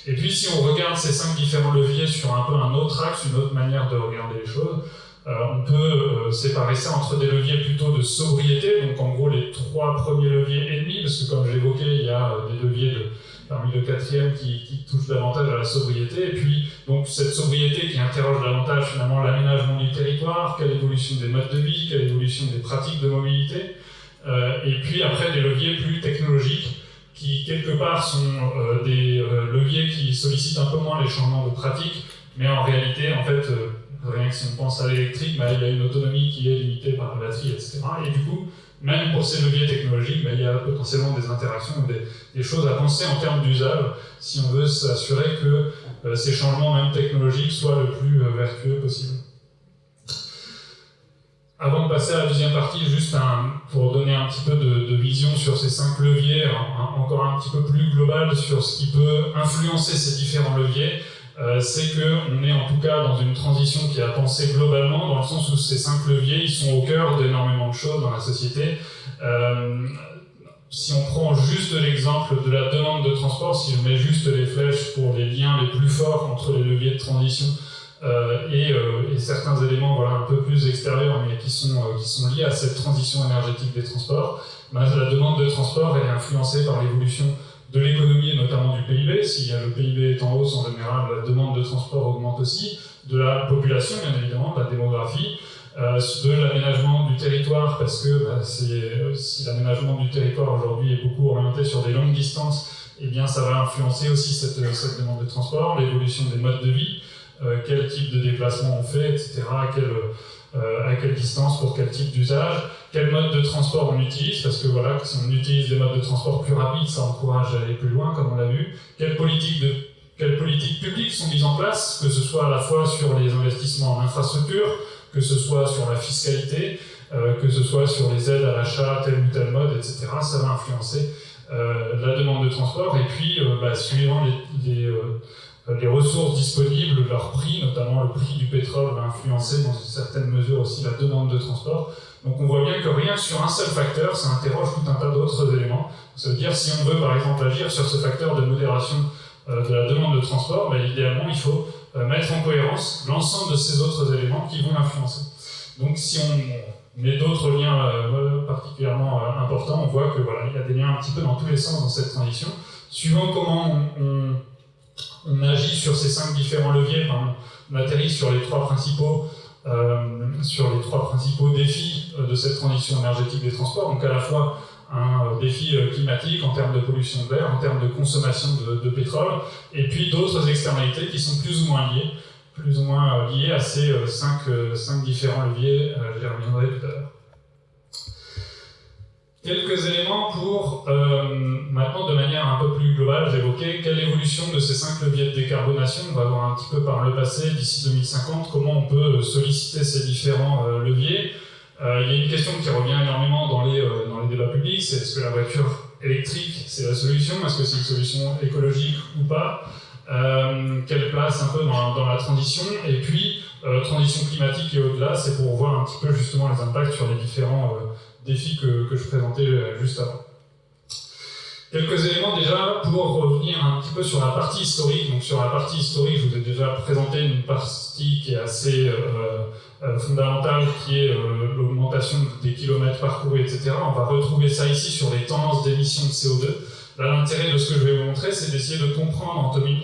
Et puis si on regarde ces cinq différents leviers sur un peu un autre axe, une autre manière de regarder les choses, euh, on peut euh, séparer ça entre des leviers plutôt de sobriété, donc en gros les trois premiers leviers ennemis, parce que comme j'évoquais, il y a euh, des leviers de, parmi le quatrième qui, qui touchent davantage à la sobriété, et puis donc cette sobriété qui interroge davantage finalement l'aménagement du territoire, quelle évolution des modes de vie, quelle évolution des pratiques de mobilité, euh, et puis après des leviers plus technologiques qui quelque part sont euh, des leviers qui sollicitent un peu moins les changements de pratiques, mais en réalité en fait Rien que si on pense à l'électrique, bah, il y a une autonomie qui est limitée par la batterie, etc. Et du coup, même pour ces leviers technologiques, bah, il y a potentiellement des interactions, des, des choses à penser en termes d'usage, si on veut s'assurer que euh, ces changements, même technologiques, soient le plus euh, vertueux possible. Avant de passer à la deuxième partie, juste pour donner un petit peu de, vision sur ces cinq leviers, encore un petit peu plus global sur ce qui peut influencer ces différents leviers, euh, c'est qu'on est en tout cas dans une transition qui a pensé globalement, dans le sens où ces cinq leviers, ils sont au cœur d'énormément de choses dans la société. Euh, si on prend juste l'exemple de la demande de transport, si je mets juste les flèches pour les liens les plus forts entre les leviers de transition euh, et, certains éléments voilà, un peu plus extérieurs, mais qui sont, qui sont liés à cette transition énergétique des transports, ben, la demande de transport elle est influencée par l'évolution de l'économie et notamment du PIB. Si le PIB est en hausse, en général, la demande de transport augmente aussi. De la population, bien évidemment, de la démographie. Euh, de l'aménagement du territoire, parce que bah, euh, si l'aménagement du territoire aujourd'hui est beaucoup orienté sur des longues distances, eh bien ça va influencer aussi cette, demande de transport, l'évolution des modes de vie, euh, quel type de déplacement on fait, etc., euh, à quelle distance, pour quel type d'usage, quel mode de transport on utilise, parce que voilà, si on utilise des modes de transport plus rapides, ça encourage à aller plus loin, comme on l'a vu, quelles politiques, de, quelles politiques publiques sont mises en place, que ce soit à la fois sur les investissements en infrastructure, que ce soit sur la fiscalité, euh, que ce soit sur les aides à l'achat, tel ou tel mode, etc. Ça va influencer euh, la demande de transport, et puis, bah, suivant les, les euh, les ressources disponibles, leur prix, notamment le prix du pétrole, va influencer dans une certaine mesure aussi la demande de transport. Donc on voit bien que rien que sur un seul facteur, ça interroge tout un tas d'autres éléments. Ça veut dire si on veut par exemple agir sur ce facteur de modération euh, de la demande de transport, ben, idéalement il faut euh, mettre en cohérence l'ensemble de ces autres éléments qui vont l'influencer. Donc si on met d'autres liens particulièrement importants, on voit que voilà, il y a des liens un petit peu dans tous les sens dans cette transition. Suivant comment on agit sur ces cinq différents leviers, on atterrit sur les trois principaux, euh, sur les trois principaux défis euh, de cette transition énergétique des transports, donc à la fois un euh, défi climatique en termes de pollution de l'air, en termes de consommation de, pétrole, et puis d'autres externalités qui sont plus ou moins liées, plus ou moins liées à ces cinq, cinq différents leviers, j'y reviendrai tout à l'heure. Quelques éléments pour, euh, maintenant de manière un peu plus globale, j'évoquais quelle évolution de ces cinq leviers de décarbonation, on va voir un petit peu par le passé, d'ici 2050, comment on peut solliciter ces différents euh, leviers. Euh, il y a une question qui revient énormément dans les, dans les débats publics, c'est est-ce que la voiture électrique c'est la solution, est-ce que c'est une solution écologique ou pas? Quelle place un peu dans, dans la transition? Et puis, transition climatique et au-delà, c'est pour voir un petit peu justement les impacts sur les différents défis que, que je présentais euh, juste avant. Quelques éléments déjà pour revenir un petit peu sur la partie historique. Donc sur la partie historique, je vous ai déjà présenté une partie qui est assez euh, euh fondamentale, qui est euh, l'augmentation des kilomètres parcourus, etc. On va retrouver ça ici sur les tendances d'émissions de CO2. Là, l'intérêt de ce que je vais vous montrer, c'est d'essayer de comprendre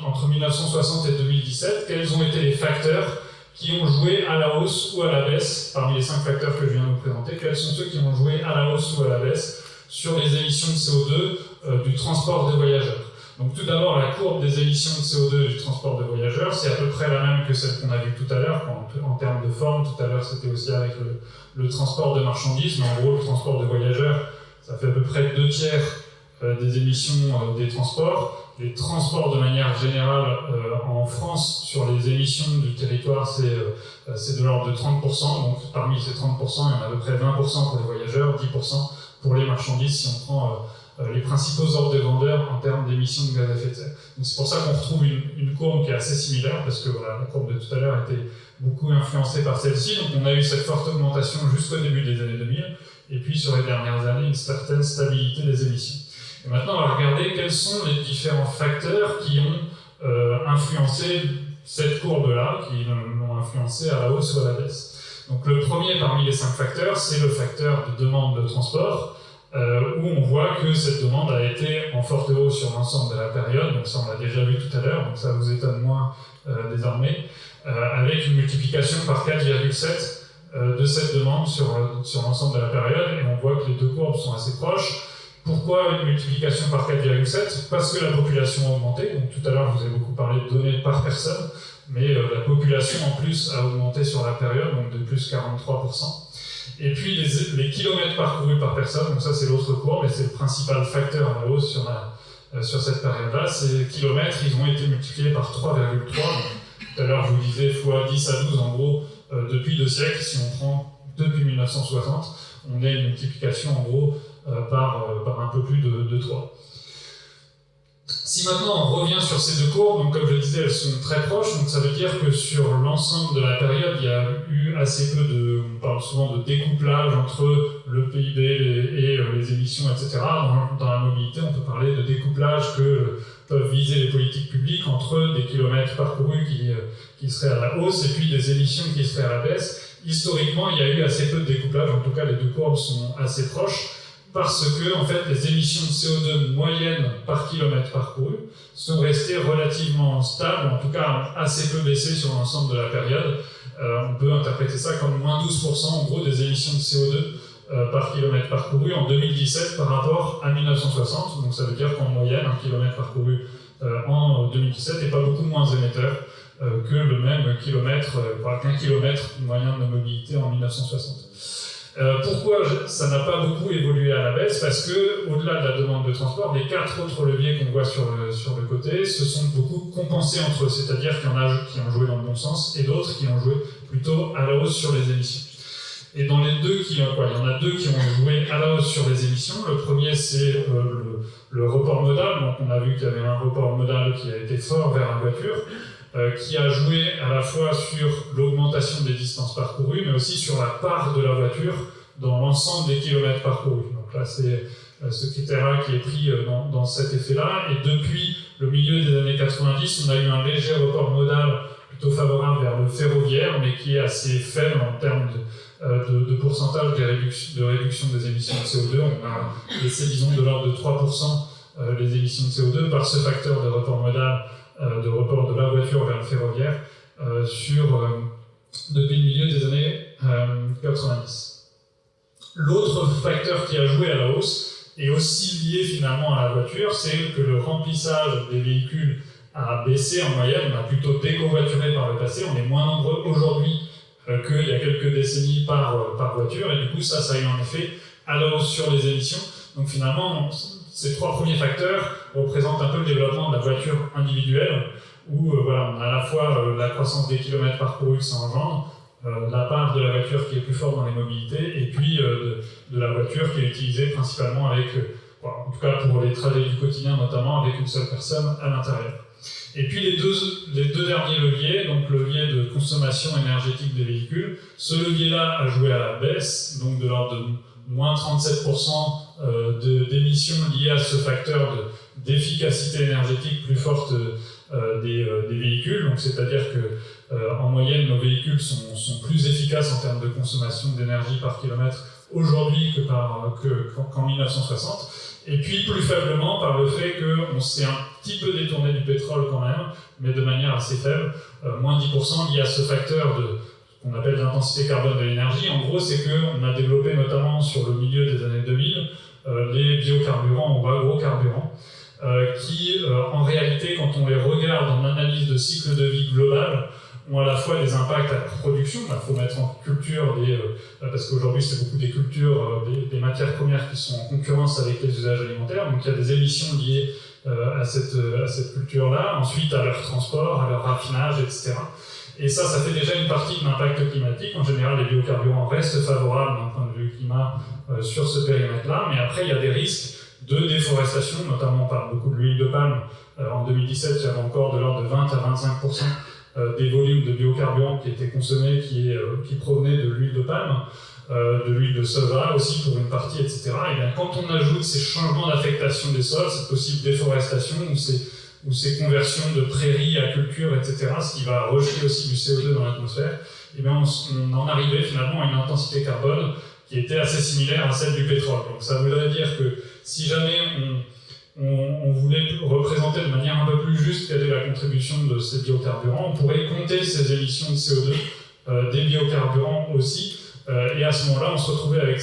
entre 1960 et 2017 quels ont été les facteurs qui ont joué à la hausse ou à la baisse, parmi les cinq facteurs que je viens de vous présenter, quels sont ceux qui ont joué à la hausse ou à la baisse sur les émissions de CO2 euh, du transport des voyageurs. Donc tout d'abord, la courbe des émissions de CO2 du transport de voyageurs, c'est à peu près la même que celle qu'on a vue tout à l'heure, en, termes de forme, tout à l'heure c'était aussi avec le, transport de marchandises, mais en gros le transport de voyageurs, ça fait à peu près deux tiers euh, des émissions euh, des transports. Les transports de manière générale en France sur les émissions du territoire, c'est de l'ordre de 30%. Donc parmi ces 30%, il y en a à peu près 20% pour les voyageurs, 10% pour les marchandises si on prend les principaux ordres de grandeur en termes d'émissions de gaz à effet de serre. C'est pour ça qu'on retrouve une, une, courbe qui est assez similaire, parce que voilà, la courbe de tout à l'heure était beaucoup influencée par celle-ci. Donc on a eu cette forte augmentation jusqu'au début des années 2000, et puis sur les dernières années, une certaine stabilité des émissions. Et maintenant, on va regarder quels sont les différents facteurs qui ont euh, influencé cette courbe-là, qui l'ont influencé à la hausse ou à la baisse. Donc le premier parmi les cinq facteurs, c'est le facteur de demande de transport, euh, où on voit que cette demande a été en forte hausse sur l'ensemble de la période, donc ça on l'a déjà vu tout à l'heure, donc ça vous étonne moins euh, désormais, avec une multiplication par 4,7 de cette demande sur, sur l'ensemble de la période, et on voit que les deux courbes sont assez proches, pourquoi une multiplication par 4,7 Parce que la population a augmenté. Donc, tout à l'heure, je vous ai beaucoup parlé de données par personne, mais euh, la population en plus a augmenté sur la période, donc de plus 43%. Et puis les, les kilomètres parcourus par personne, donc ça c'est l'autre courbe, et c'est le principal facteur à la hausse sur, la, euh, sur cette période-là. Ces kilomètres, ils ont été multipliés par 3,3. Tout à l'heure, je vous disais fois 10 à 12 en gros euh, depuis deux siècles. Si on prend depuis 1960, on a une multiplication en gros euh, par, euh, par, un peu plus de, de 3. Si maintenant on revient sur ces deux courbes, donc comme je le disais, elles sont très proches, donc ça veut dire que sur l'ensemble de la période, il y a eu assez peu de, on parle souvent de découplage entre le PIB et euh, les émissions, etc. Dans, la mobilité, on peut parler de découplage que peuvent viser les politiques publiques entre des kilomètres parcourus qui, euh, qui seraient à la hausse et puis des émissions qui seraient à la baisse. Historiquement, il y a eu assez peu de découplage, en tout cas les deux courbes sont assez proches parce que en fait, les émissions de CO2 moyennes par kilomètre parcouru sont restées relativement stables, en tout cas assez peu baissées sur l'ensemble de la période. Euh, on peut interpréter ça comme moins 12% en gros des émissions de CO2 euh, par kilomètre parcouru en 2017 par rapport à 1960. Donc ça veut dire qu'en moyenne, un kilomètre parcouru euh, en 2017 n'est pas beaucoup moins émetteur que le même kilomètre, qu'un kilomètre moyen de mobilité en 1960. Euh, pourquoi ça n'a pas beaucoup évolué à la baisse Parce que, au-delà de la demande de transport, les quatre autres leviers qu'on voit sur le, sur le côté se sont beaucoup compensés entre eux. C'est-à-dire qu'il y en a qui ont joué dans le bon sens et d'autres qui ont joué plutôt à la hausse sur les émissions. Et dans les deux qui, quoi, il y en a deux qui ont joué à la hausse sur les émissions. Le premier, c'est euh, le, le, report modal. Donc, on a vu qu'il y avait un report modal qui a été fort vers la voiture. Euh, qui a joué à la fois sur l'augmentation des distances parcourues, mais aussi sur la part de la voiture dans l'ensemble des kilomètres parcourus. Donc là, c'est euh, ce critère-là qui est pris euh, dans, dans cet effet-là. Et depuis le milieu des années 90, on a eu un léger report modal plutôt favorable vers le ferroviaire, mais qui est assez faible en termes de, de, de pourcentage de réduction, de réduction, des émissions de CO2. On a laissé, disons, de l'ordre de 3% les émissions de CO2 par ce facteur de report modal de report de la voiture vers le ferroviaire euh, sur, euh, depuis le milieu des années 90. L'autre facteur qui a joué à la hausse est aussi lié finalement à la voiture, c'est que le remplissage des véhicules a baissé en moyenne, on a plutôt décovoituré par le passé, on est moins nombreux aujourd'hui qu'il y a quelques décennies par, par voiture, et du coup ça, ça a eu un effet à la hausse sur les émissions. Donc finalement, ces trois premiers facteurs représentent un peu le développement de la voiture individuelle, où euh, voilà, on a à la fois euh, la croissance des kilomètres parcourus que ça engendre, euh, la part de la voiture qui est plus forte dans les mobilités, et puis de, la voiture qui est utilisée principalement avec, en tout cas pour les trajets du quotidien notamment, avec une seule personne à l'intérieur. Et puis les deux, les deux derniers leviers, donc le levier de consommation énergétique des véhicules, ce levier-là a joué à la baisse, donc de l'ordre de moins 37% euh, d'émissions liées à ce facteur d'efficacité énergétique plus forte euh, des, euh, des, véhicules. Donc c'est-à-dire que en moyenne, nos véhicules sont, sont, plus efficaces en termes de consommation d'énergie par kilomètre aujourd'hui qu'en que, 1960. Et puis plus faiblement par le fait qu'on s'est un petit peu détourné du pétrole quand même, mais de manière assez faible, moins 10% lié à ce facteur de qu'on appelle l'intensité carbone de l'énergie. En gros, c'est qu'on a développé notamment sur le milieu des années 2000 euh, les biocarburants ou agrocarburants, euh, qui euh, en réalité, quand on les regarde en analyse de cycle de vie global, ont à la fois des impacts à la production, il faut mettre en culture des, parce qu'aujourd'hui c'est beaucoup des cultures, des, matières premières qui sont en concurrence avec les usages alimentaires, donc il y a des émissions liées à cette, à cette culture-là, ensuite à leur transport, à leur raffinage, etc. Et ça, ça fait déjà une partie de l'impact climatique. En général, les biocarburants restent favorables d'un point de vue climat euh, sur ce périmètre-là, mais après, il y a des risques de déforestation, notamment parle beaucoup de l'huile de palme. Euh, en 2017, il y avait encore de l'ordre de 20 à 25 euh, des volumes de biocarburants qui étaient consommés qui, qui provenaient de l'huile de palme, de l'huile de soja aussi pour une partie, etc. Et bien, quand on ajoute ces changements d'affectation des sols, cette possible déforestation ou ces ou ces conversions de prairies à culture, etc., ce qui va rejeter aussi du CO2 dans l'atmosphère, et eh bien on, en arrivait finalement à une intensité carbone qui était assez similaire à celle du pétrole. Donc ça voudrait dire que si jamais on, voulait représenter de manière un peu plus juste quelle est la contribution de ces biocarburants, on pourrait compter ces émissions de CO2 euh, des biocarburants aussi, euh, et à ce moment-là, on, se retrouverait avec,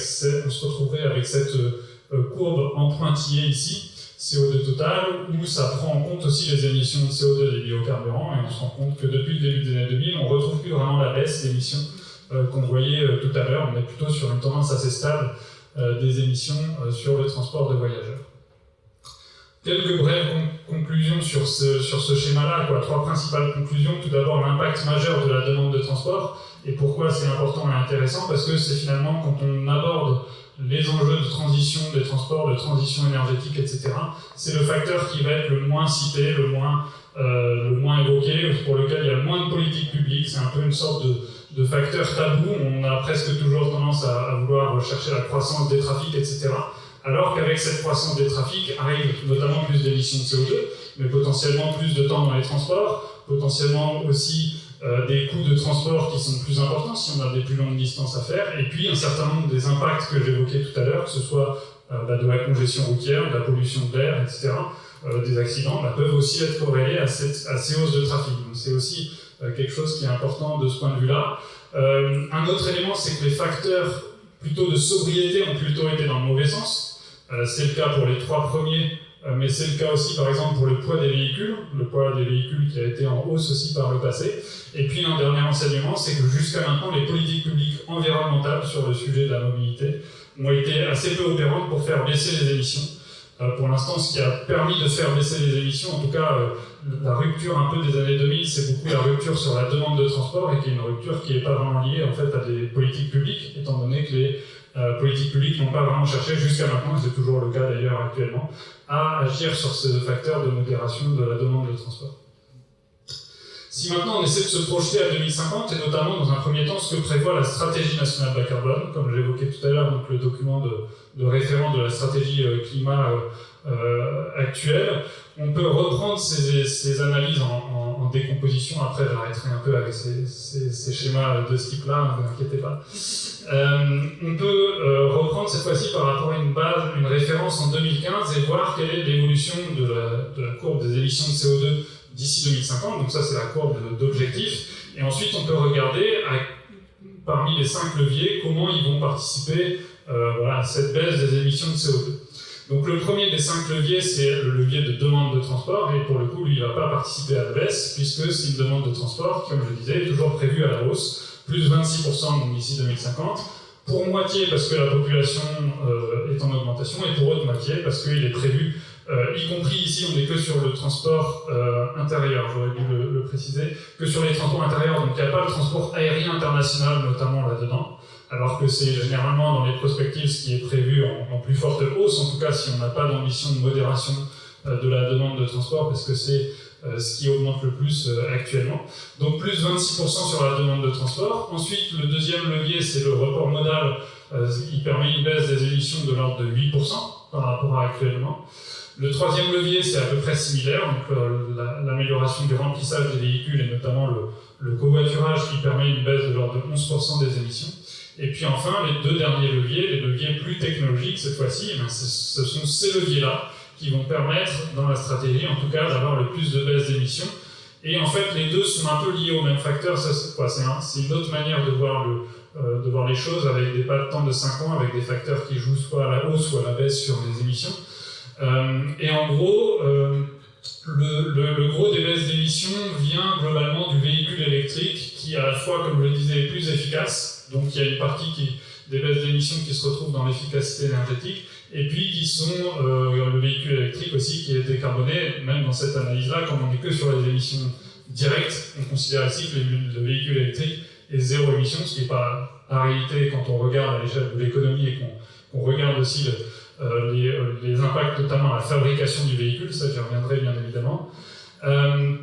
cette euh, courbe en pointillé ici, CO2 total, où ça prend en compte aussi les émissions de CO2 des biocarburants, et on se rend compte que depuis le début des années 2000, on retrouve plus vraiment la baisse d'émissions qu'on voyait euh, tout à l'heure, on est plutôt sur une tendance assez stable euh, des émissions sur le transport de voyageurs. Quelques brèves conclusions sur ce, sur ce schéma-là, trois principales conclusions. Tout d'abord, l'impact majeur de la demande de transport, et pourquoi c'est important et intéressant, parce que c'est finalement quand on aborde les enjeux de transition des transports, de transition énergétique, etc. C'est le facteur qui va être le moins cité, le moins, euh, le moins évoqué, pour lequel il y a moins de politique publique. C'est un peu une sorte de, de, facteur tabou. On a presque toujours tendance à, à, vouloir rechercher la croissance des trafics, etc. Alors qu'avec cette croissance des trafics arrive notamment plus d'émissions de CO2, mais potentiellement plus de temps dans les transports, potentiellement aussi euh, des coûts de transport qui sont plus importants si on a des plus longues distances à faire, et puis un certain nombre des impacts que j'évoquais tout à l'heure, que ce soit euh, bah, de la congestion routière, de la pollution de l'air, etc., euh, des accidents, bah, peuvent aussi être corrélés à, cette, à, ces hausses de trafic. Donc c'est aussi quelque chose qui est important de ce point de vue-là. un autre élément, c'est que les facteurs plutôt de sobriété ont plutôt été dans le mauvais sens. c'est le cas pour les trois premiers euh, mais c'est le cas aussi, par exemple, pour le poids des véhicules, le poids des véhicules qui a été en hausse aussi par le passé. Et puis, un dernier enseignement, c'est que jusqu'à maintenant, les politiques publiques environnementales sur le sujet de la mobilité ont été assez peu opérantes pour faire baisser les émissions. Euh, pour l'instant, ce qui a permis de faire baisser les émissions, en tout cas, euh, la rupture un peu des années 2000, c'est beaucoup la rupture sur la demande de transport et qui est une rupture qui n'est pas vraiment liée en fait à des politiques publiques, étant donné que les euh, politiques publiques n'ont pas vraiment cherché jusqu'à maintenant, et c'est toujours le cas d'ailleurs actuellement, à agir sur ce facteur de modération de la demande de transport. Si maintenant on essaie de se projeter à 2050, et notamment dans un premier temps ce que prévoit la stratégie nationale bas carbone, comme j'évoquais tout à l'heure, donc le document de, de, référence de la stratégie euh, climat euh, euh, actuelle, on peut reprendre ces, analyses en, décomposition, après j'arrêterai un peu avec ces, schémas de ce type-là, ne vous inquiétez pas. On peut reprendre cette fois-ci par rapport à une base, une référence en 2015 et voir quelle est l'évolution de la, courbe des émissions de CO2 d'ici 2050. Donc ça, c'est la courbe d'objectif. Et ensuite, on peut regarder parmi les cinq leviers comment ils vont participer euh, voilà, à cette baisse des émissions de CO2. Donc le premier des cinq leviers, c'est le levier de demande de transport, et pour le coup, lui, il ne va pas participer à la baisse, puisque c'est une demande de transport, comme je disais, est toujours prévue à la hausse, plus 26% d'ici 2050, pour moitié parce que la population euh, est en augmentation, et pour autre moitié parce qu'il est prévu, euh, y compris ici, on n'est que sur le transport euh, intérieur, j'aurais dû le, le, préciser, que sur les transports intérieurs, donc il n'y a pas le transport aérien international notamment là-dedans, alors que c'est généralement dans les prospectives ce qui est prévu en, plus forte hausse, en tout cas si on n'a pas d'ambition de modération euh, de la demande de transport, parce que c'est euh, ce qui augmente le plus euh, actuellement. Donc plus 26% sur la demande de transport. Ensuite, le deuxième levier, c'est le report modal. il permet une baisse des émissions de l'ordre de 8% par rapport à actuellement. Le troisième levier, c'est à peu près similaire, donc l'amélioration du remplissage des véhicules et notamment le, le covoiturage qui permet une baisse de l'ordre de 11% des émissions. Et puis enfin, les deux derniers leviers, les leviers plus technologiques cette fois-ci, eh ce sont ces leviers-là qui vont permettre, dans la stratégie en tout cas, d'avoir le plus de baisse d'émissions. Et en fait, les deux sont un peu liés au même facteur. C'est une autre manière de voir, le, euh, de voir les choses avec des pas de temps de 5 ans, avec des facteurs qui jouent soit à la hausse, soit à la baisse sur les émissions. Euh, et en gros, euh, le, gros des baisses d'émissions vient globalement du véhicule électrique qui, à la fois, comme je le disais, est plus efficace. Donc il y a une partie qui, des baisses d'émissions qui se retrouvent dans l'efficacité énergétique et puis qui sont euh, le véhicule électrique aussi qui est décarboné, même dans cette analyse-là, comme on n'est que sur les émissions directes, on considère ici que le, véhicule électrique est zéro émission, ce qui n'est pas la réalité quand on regarde à l'échelle de l'économie et qu'on qu regarde aussi le, euh, les, euh, les, impacts, notamment à la fabrication du véhicule, ça j'y reviendrai bien évidemment. Euh,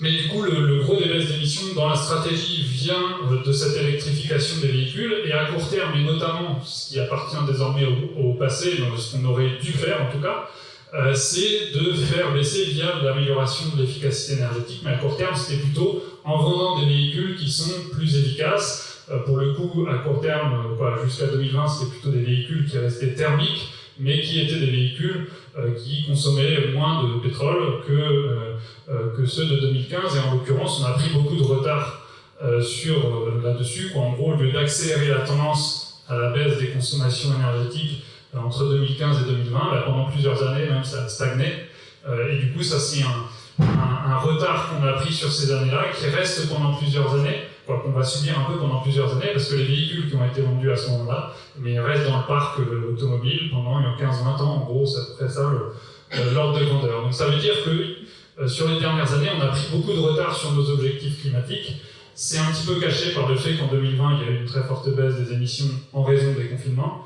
mais du coup, le, le gros des baisses d'émissions dans la stratégie vient de cette électrification des véhicules, et à court terme, et notamment ce qui appartient désormais au, au passé, dans ce qu'on aurait dû faire en tout cas, euh, c'est de faire baisser via l'amélioration de l'efficacité énergétique, mais à court terme, c'était plutôt en vendant des véhicules qui sont plus efficaces. Euh, pour le coup, à court terme, jusqu'à 2020, c'était plutôt des véhicules qui restaient thermiques, mais qui étaient des véhicules euh, qui consommaient moins de pétrole que, euh, euh, que ceux de 2015. Et en l'occurrence, on a pris beaucoup de retard sur là-dessus. En gros, au lieu d'accélérer la tendance à la baisse des consommations énergétiques entre 2015 et 2020, bah, pendant plusieurs années même, ça a stagné. et du coup, ça c'est un, un, retard qu'on a pris sur ces années-là, qui reste pendant plusieurs années, qu'on va subir un peu pendant plusieurs années, parce que les véhicules qui ont été vendus à ce moment-là, mais restent dans le parc automobile pendant 15-20 ans, en gros, ça fait ça l'ordre de grandeur. Donc ça veut dire que euh, sur les dernières années, on a pris beaucoup de retard sur nos objectifs climatiques. C'est un petit peu caché par le fait qu'en 2020, il y a eu une très forte baisse des émissions en raison des confinements.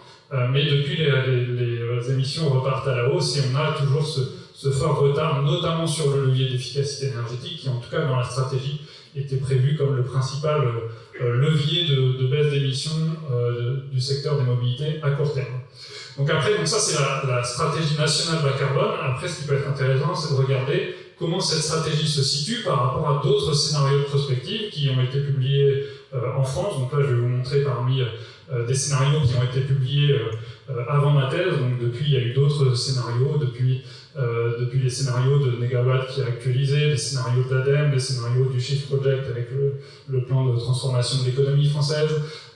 mais depuis, les, émissions repartent à la hausse et on a toujours ce, fort retard, notamment sur le levier d'efficacité énergétique, qui en tout cas dans la stratégie était prévu comme le principal levier de, baisse d'émissions du secteur des mobilités à court terme. Donc après, donc ça c'est la, stratégie nationale bas carbone. Après, ce qui peut être intéressant, c'est de regarder comment cette stratégie se situe par rapport à d'autres scénarios de prospective qui ont été publiés euh, en France. Donc là, je vais vous montrer parmi euh, des scénarios qui ont été publiés euh, avant ma thèse. Donc depuis, il y a eu d'autres scénarios, depuis, depuis les scénarios de Negawatt qui a actualisé, les scénarios de l'ADEME, les scénarios du Shift Project avec le, plan de transformation de l'économie française.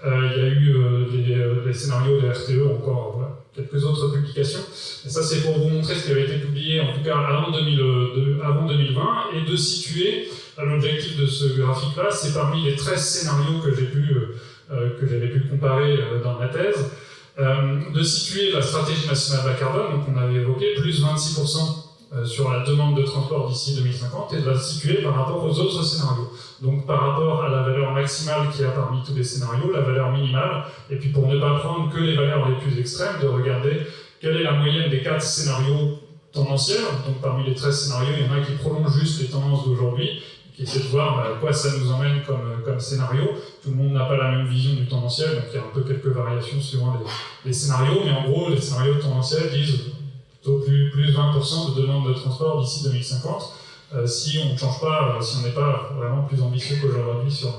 il y a eu des, scénarios de RTE encore quelques autres publications. Et ça, c'est pour vous montrer ce qui avait été publié, en tout cas avant, 2020, euh, et de situer l'objectif de ce graphique-là, c'est parmi les 13 scénarios que j'ai pu, euh, euh, que j'avais pu comparer dans ma thèse, de situer la stratégie nationale bas carbone, donc on avait évoqué plus 26% euh, sur la demande de transport d'ici 2050 et de la situer par rapport aux autres scénarios. Donc par rapport à la valeur maximale qu'il y a parmi tous les scénarios, la valeur minimale, et puis pour ne pas prendre que les valeurs les plus extrêmes, de regarder quelle est la moyenne des quatre scénarios tendanciels. Donc parmi les 13 scénarios, il y en a qui prolongent juste les tendances d'aujourd'hui, qui essaient de voir bah, à quoi ça nous emmène comme, comme scénario. Tout le monde n'a pas la même vision du tendanciel, donc il y a un peu quelques variations suivant les, les scénarios, mais en gros, les scénarios tendanciels disent plus, plus 20% de demande de transport d'ici 2050, euh, si on ne change pas, euh, si on n'est pas vraiment plus ambitieux qu'aujourd'hui sur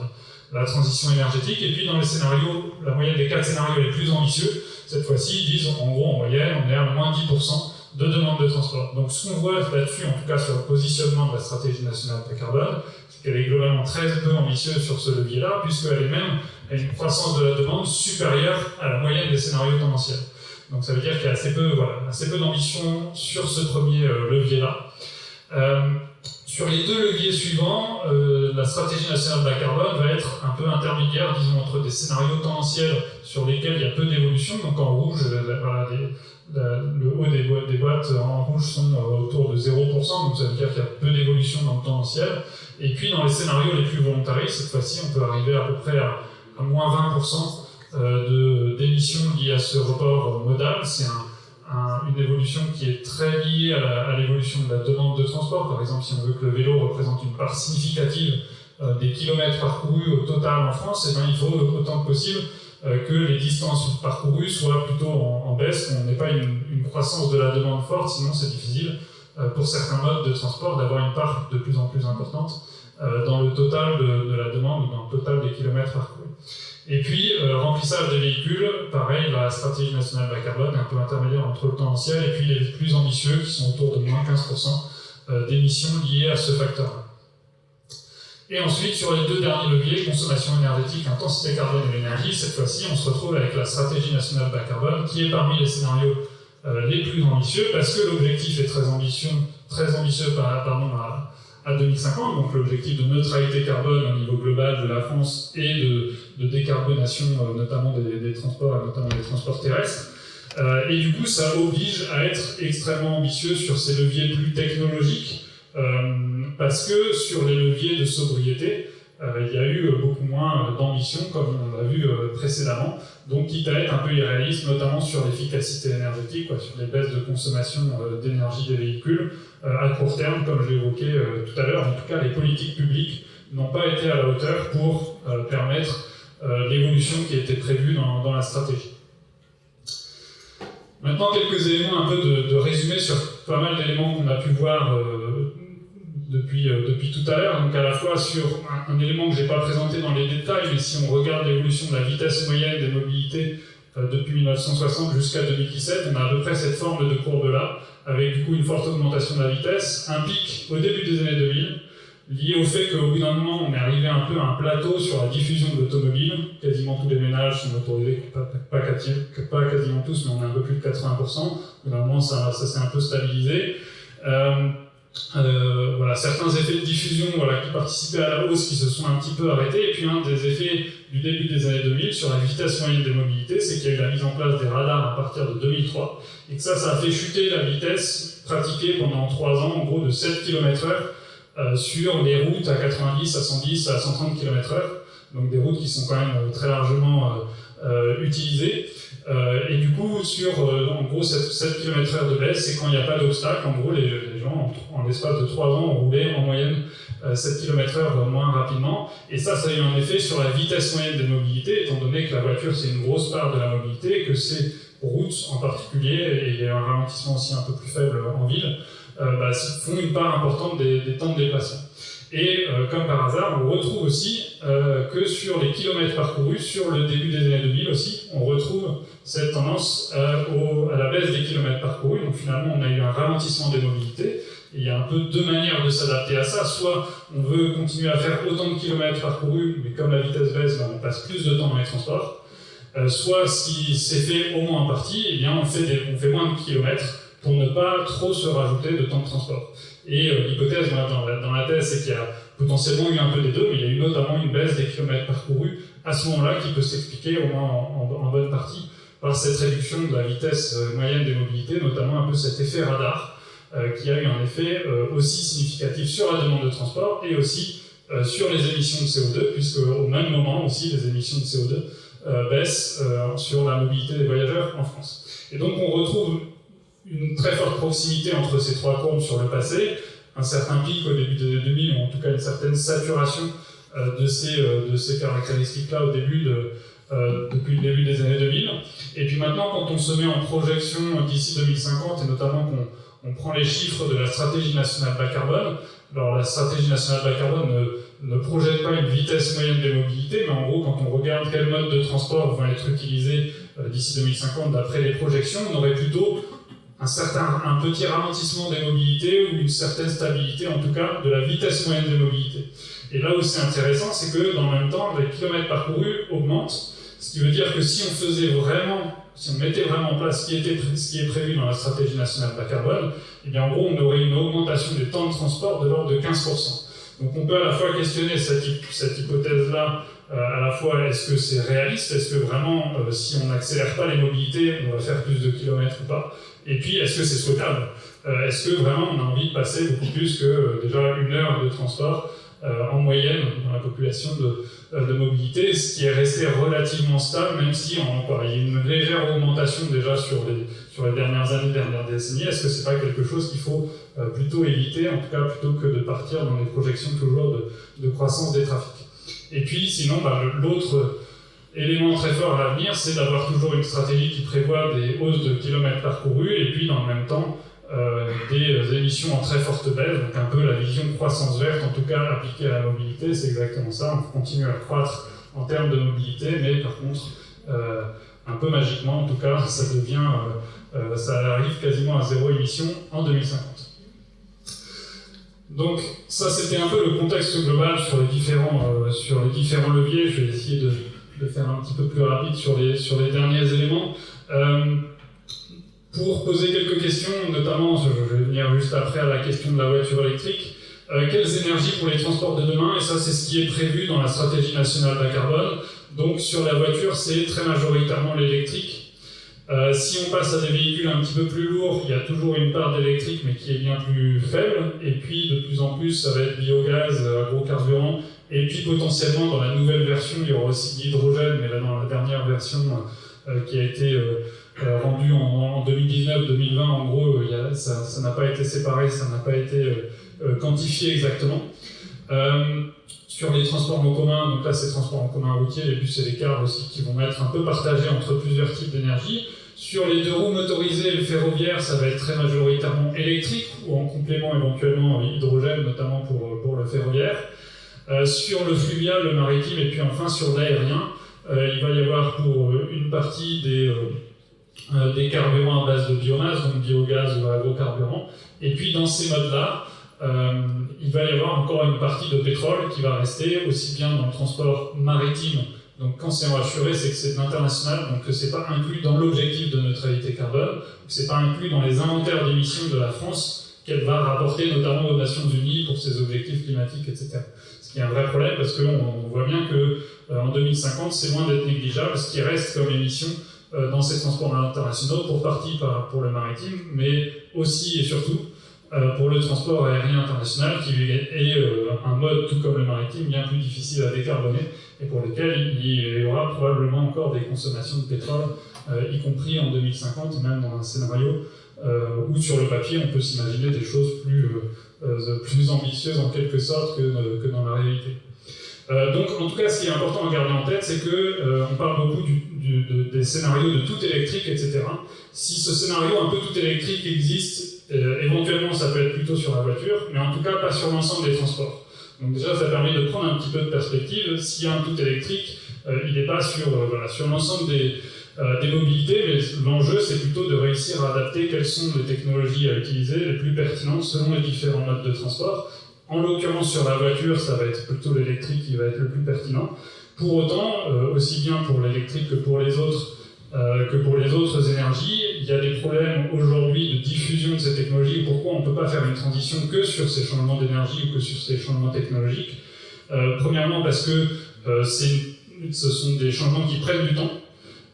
la transition énergétique. Et puis dans les scénarios, la moyenne des quatre scénarios les plus ambitieux, cette fois-ci, disent en gros en moyenne, on est à moins 10% de demande de transport. Donc ce qu'on voit là-dessus, en tout cas sur le positionnement de la stratégie nationale de carbone, c'est qu'elle est globalement très peu ambitieuse sur ce levier-là, puisqu'elle est même à une croissance de la demande supérieure à la moyenne des scénarios tendanciels. Donc ça veut dire qu'il y a assez peu, voilà, peu d'ambition sur ce premier euh, levier-là. Euh, sur les deux leviers suivants, euh, la stratégie nationale bas carbone va être un peu intermédiaire, disons, entre des scénarios tendanciels sur lesquels il y a peu d'évolution. Donc en rouge, le haut des boîtes, en rouge sont autour de 0%, donc ça veut dire qu'il y a peu d'évolution dans le tendanciel. Et puis dans les scénarios les plus volontaristes, cette fois-ci, on peut arriver à peu près à, moins 20% euh, d'émissions liées à ce report modal. C'est une évolution qui est très liée à l'évolution de la demande de transport. Par exemple, si on veut que le vélo représente une part significative euh, des kilomètres parcourus au total en France, eh bien, il faut autant que possible euh, que les distances parcourues soient plutôt en, baisse, qu'on n'ait pas une, croissance de la demande forte, sinon c'est difficile pour certains modes de transport d'avoir une part de plus en plus importante dans le total de, de, la demande, dans le total des kilomètres parcourus. Et puis, euh, remplissage des véhicules, pareil, la stratégie nationale bas carbone est un peu intermédiaire entre le tendanciel et puis les plus ambitieux qui sont autour de moins 15% euh, d'émissions liées à ce facteur-là. Et ensuite, sur les deux derniers leviers, consommation énergétique, intensité carbone et l'énergie, cette fois-ci, on se retrouve avec la stratégie nationale bas carbone qui est parmi les scénarios euh, les plus ambitieux parce que l'objectif est très ambitieux, très ambitieux pardon, à, à 2050, donc l'objectif de neutralité carbone au niveau global de la France et de, de décarbonation euh, notamment des, transports, notamment des transports terrestres. Euh, et du coup, ça oblige à être extrêmement ambitieux sur ces leviers plus technologiques, euh, parce que sur les leviers de sobriété, euh, il y a eu beaucoup moins d'ambition, comme on l'a vu précédemment, donc quitte à être un peu irréaliste, notamment sur l'efficacité énergétique, sur les baisses de consommation d'énergie des véhicules, à court terme, comme je évoqué tout à l'heure, en tout cas les politiques publiques n'ont pas été à la hauteur pour permettre euh, l'évolution qui était prévue dans, la stratégie. Maintenant, quelques éléments un peu de, résumé sur pas mal d'éléments qu'on a pu voir euh, depuis, euh, depuis tout à l'heure. Donc à la fois sur un, élément que je n'ai pas présenté dans les détails, mais si on regarde l'évolution de la vitesse moyenne des mobilités depuis 1960 jusqu'à 2017, on a à peu près cette forme de courbe-là, avec du coup une forte augmentation de la vitesse, un pic au début des années 2000, lié au fait qu'au bout d'un moment, on est arrivé un peu à un plateau sur la diffusion de l'automobile. Quasiment tous les ménages sont motorisés, pas, pas, pas, quasiment tous, mais on est un peu plus de 80%. Au bout d'un moment, ça, ça s'est un peu stabilisé. Euh, euh, voilà, certains effets de diffusion voilà, qui participaient à la hausse qui se sont un petit peu arrêtés. Et puis un des effets du début des années 2000 sur la vitesse moyenne des mobilités, c'est qu'il y a eu la mise en place des radars à partir de 2003. Et que ça, ça a fait chuter la vitesse pratiquée pendant 3 ans, en gros de 7 km h euh, sur les routes à 90, à 110, à 130 km/h, donc des routes qui sont quand même euh, très largement utilisés. et du coup, sur en gros 7, 7 km/h de baisse, c'est quand il n'y a pas d'obstacle. En gros, les, gens, en, l'espace de 3 ans, ont roulé en moyenne 7 km/h moins rapidement. Et ça, ça a eu un effet sur la vitesse moyenne des mobilités, étant donné que la voiture, c'est une grosse part de la mobilité, que ces routes en particulier, et il y a un ralentissement aussi un peu plus faible en ville, euh, bah, font une part importante des, temps de déplacement. Et euh, comme par hasard, on retrouve aussi euh, que sur les kilomètres parcourus, sur le début des années 2000 aussi, on retrouve cette tendance à la baisse des kilomètres parcourus. Donc finalement, on a eu un ralentissement des mobilités. Il y a un peu deux manières de s'adapter à ça. Soit on veut continuer à faire autant de kilomètres parcourus, mais comme la vitesse baisse, ben, on passe plus de temps dans les transports. soit si c'est fait au moins en partie, eh bien on fait, on fait moins de kilomètres pour ne pas trop se rajouter de temps de transport. Et euh, l'hypothèse dans, dans, la thèse, c'est qu'il y a potentiellement eu un peu des deux, mais il y a eu notamment une baisse des kilomètres parcourus à ce moment-là qui peut s'expliquer au moins en, bonne partie par cette réduction de la vitesse euh, moyenne des mobilités, notamment un peu cet effet radar euh, qui a eu un effet aussi significatif sur la demande de transport et aussi sur les émissions de CO2, puisque au même moment aussi les émissions de CO2 baissent sur la mobilité des voyageurs en France. Et donc on retrouve une très forte proximité entre ces trois courbes sur le passé, un certain pic au début des années 2000, ou en tout cas une certaine saturation euh, de, ces, euh, de ces caractéristiques-là au début de, euh, depuis le début des années 2000. Et puis maintenant, quand on se met en projection d'ici 2050, et notamment qu'on on prend les chiffres de la stratégie nationale bas carbone, alors la stratégie nationale bas carbone ne, ne, projette pas une vitesse moyenne des mobilités, mais en gros, quand on regarde quels modes de transport vont être utilisés d'ici 2050 d'après les projections, on aurait plutôt un, certain, un petit ralentissement des mobilités ou une certaine stabilité, en tout cas, de la vitesse moyenne des mobilités. Et là où c'est intéressant, c'est que dans le même temps, les kilomètres parcourus augmentent, ce qui veut dire que si on faisait vraiment, si on mettait vraiment en place ce qui, était, ce qui est prévu dans la stratégie nationale bas carbone, eh bien en gros, on aurait une augmentation des temps de transport de l'ordre de 15%. Donc on peut à la fois questionner cette, cette hypothèse-là, à la fois est-ce que c'est réaliste, est-ce que vraiment, euh, si on n'accélère pas les mobilités, on va faire plus de kilomètres ou pas? Et puis, est-ce que c'est souhaitable? Euh, Est-ce que vraiment on a envie de passer beaucoup plus que euh, déjà une heure de transport euh, en moyenne dans la population de, de, mobilité, ce qui est resté relativement stable, même si il y a une légère augmentation déjà sur les, sur les dernières années, dernières décennies. Est-ce que c'est pas quelque chose qu'il faut plutôt éviter, en tout cas plutôt que de partir dans des projections toujours de, de croissance des trafics? Et puis, sinon, bah, l'autre élément très fort à l'avenir, c'est d'avoir toujours une stratégie qui prévoit des hausses de kilomètres parcourus et puis dans le même temps euh, des émissions en très forte baisse, donc un peu la vision croissance verte, en tout cas appliquée à la mobilité, c'est exactement ça, on continue à croître en termes de mobilité, mais par contre, euh, un peu magiquement, en tout cas, ça devient, euh, ça arrive quasiment à zéro émission en 2050. Donc ça c'était un peu le contexte global sur les différents, sur les différents leviers, je vais essayer de de faire un petit peu plus rapide sur les, sur les derniers éléments. Euh, pour poser quelques questions, notamment, je vais venir juste après à la question de la voiture électrique. Euh, quelles énergies pour les transports de demain? Et ça, c'est ce qui est prévu dans la stratégie nationale bas carbone. Donc, sur la voiture, c'est très majoritairement l'électrique. Euh, si on passe à des véhicules un petit peu plus lourds, il y a toujours une part d'électrique, mais qui est bien plus faible. Et puis, de plus en plus, ça va être biogaz, agrocarburant, et puis potentiellement, dans la nouvelle version, il y aura aussi l'hydrogène, mais là, dans la dernière version euh, qui a été euh, euh, rendue en, 2019-2020, en gros, ça n'a pas été séparé, ça n'a pas été quantifié exactement. sur les transports en commun, donc là c'est transports en commun routier, les bus et les cars aussi qui vont être un peu partagés entre plusieurs types d'énergie. Sur les deux roues motorisées le ferroviaire, ça va être très majoritairement électrique ou en complément éventuellement hydrogène, notamment pour, pour le ferroviaire. Euh, sur le fluvial, le maritime, et puis enfin sur l'aérien, euh, il va y avoir pour euh, une partie des, des carburants à base de biomasse, donc biogaz ou agrocarburant, et puis dans ces modes-là, il va y avoir encore une partie de pétrole qui va rester, aussi bien dans le transport maritime, donc quand c'est assuré, c'est que c'est de l'international, donc que c'est pas inclus dans l'objectif de neutralité carbone, c'est pas inclus dans les inventaires d'émissions de la France qu'elle va rapporter notamment aux Nations Unies pour ses objectifs climatiques, etc. Il y a un vrai problème parce qu'on voit bien que euh, en 2050, c'est loin d'être négligeable ce qui reste comme émission euh, dans ces transports internationaux, pour partie pour le maritime, mais aussi et surtout pour le transport aérien international, qui est un mode, tout comme le maritime, bien plus difficile à décarboner et pour lequel il y aura probablement encore des consommations de pétrole, y compris en 2050, même dans un scénario où sur le papier on peut s'imaginer des choses plus, plus ambitieuses en quelque sorte que, que dans la réalité. Euh, donc, en tout cas, ce qui est important à garder en tête, c'est que euh, on parle beaucoup des scénarios de tout électrique, etc. Si ce scénario un peu tout électrique existe, euh, éventuellement, ça peut être plutôt sur la voiture, mais en tout cas, pas sur l'ensemble des transports. Donc déjà, ça permet de prendre un petit peu de perspective. S'il y a un tout électrique, il n'est pas sur, voilà, sur l'ensemble des, des mobilités, mais l'enjeu, c'est plutôt de réussir à adapter quelles sont les technologies à utiliser les plus pertinentes selon les différents modes de transport en l'occurrence, sur la voiture, ça va être plutôt l'électrique qui va être le plus pertinent. Pour autant, euh, aussi bien pour l'électrique que pour les autres, euh, que pour les autres énergies, il y a des problèmes aujourd'hui de diffusion de ces technologies. Pourquoi on ne peut pas faire une transition que sur ces changements d'énergie ou que sur ces changements technologiques? Euh, Premièrement, parce que ce sont des changements qui prennent du temps.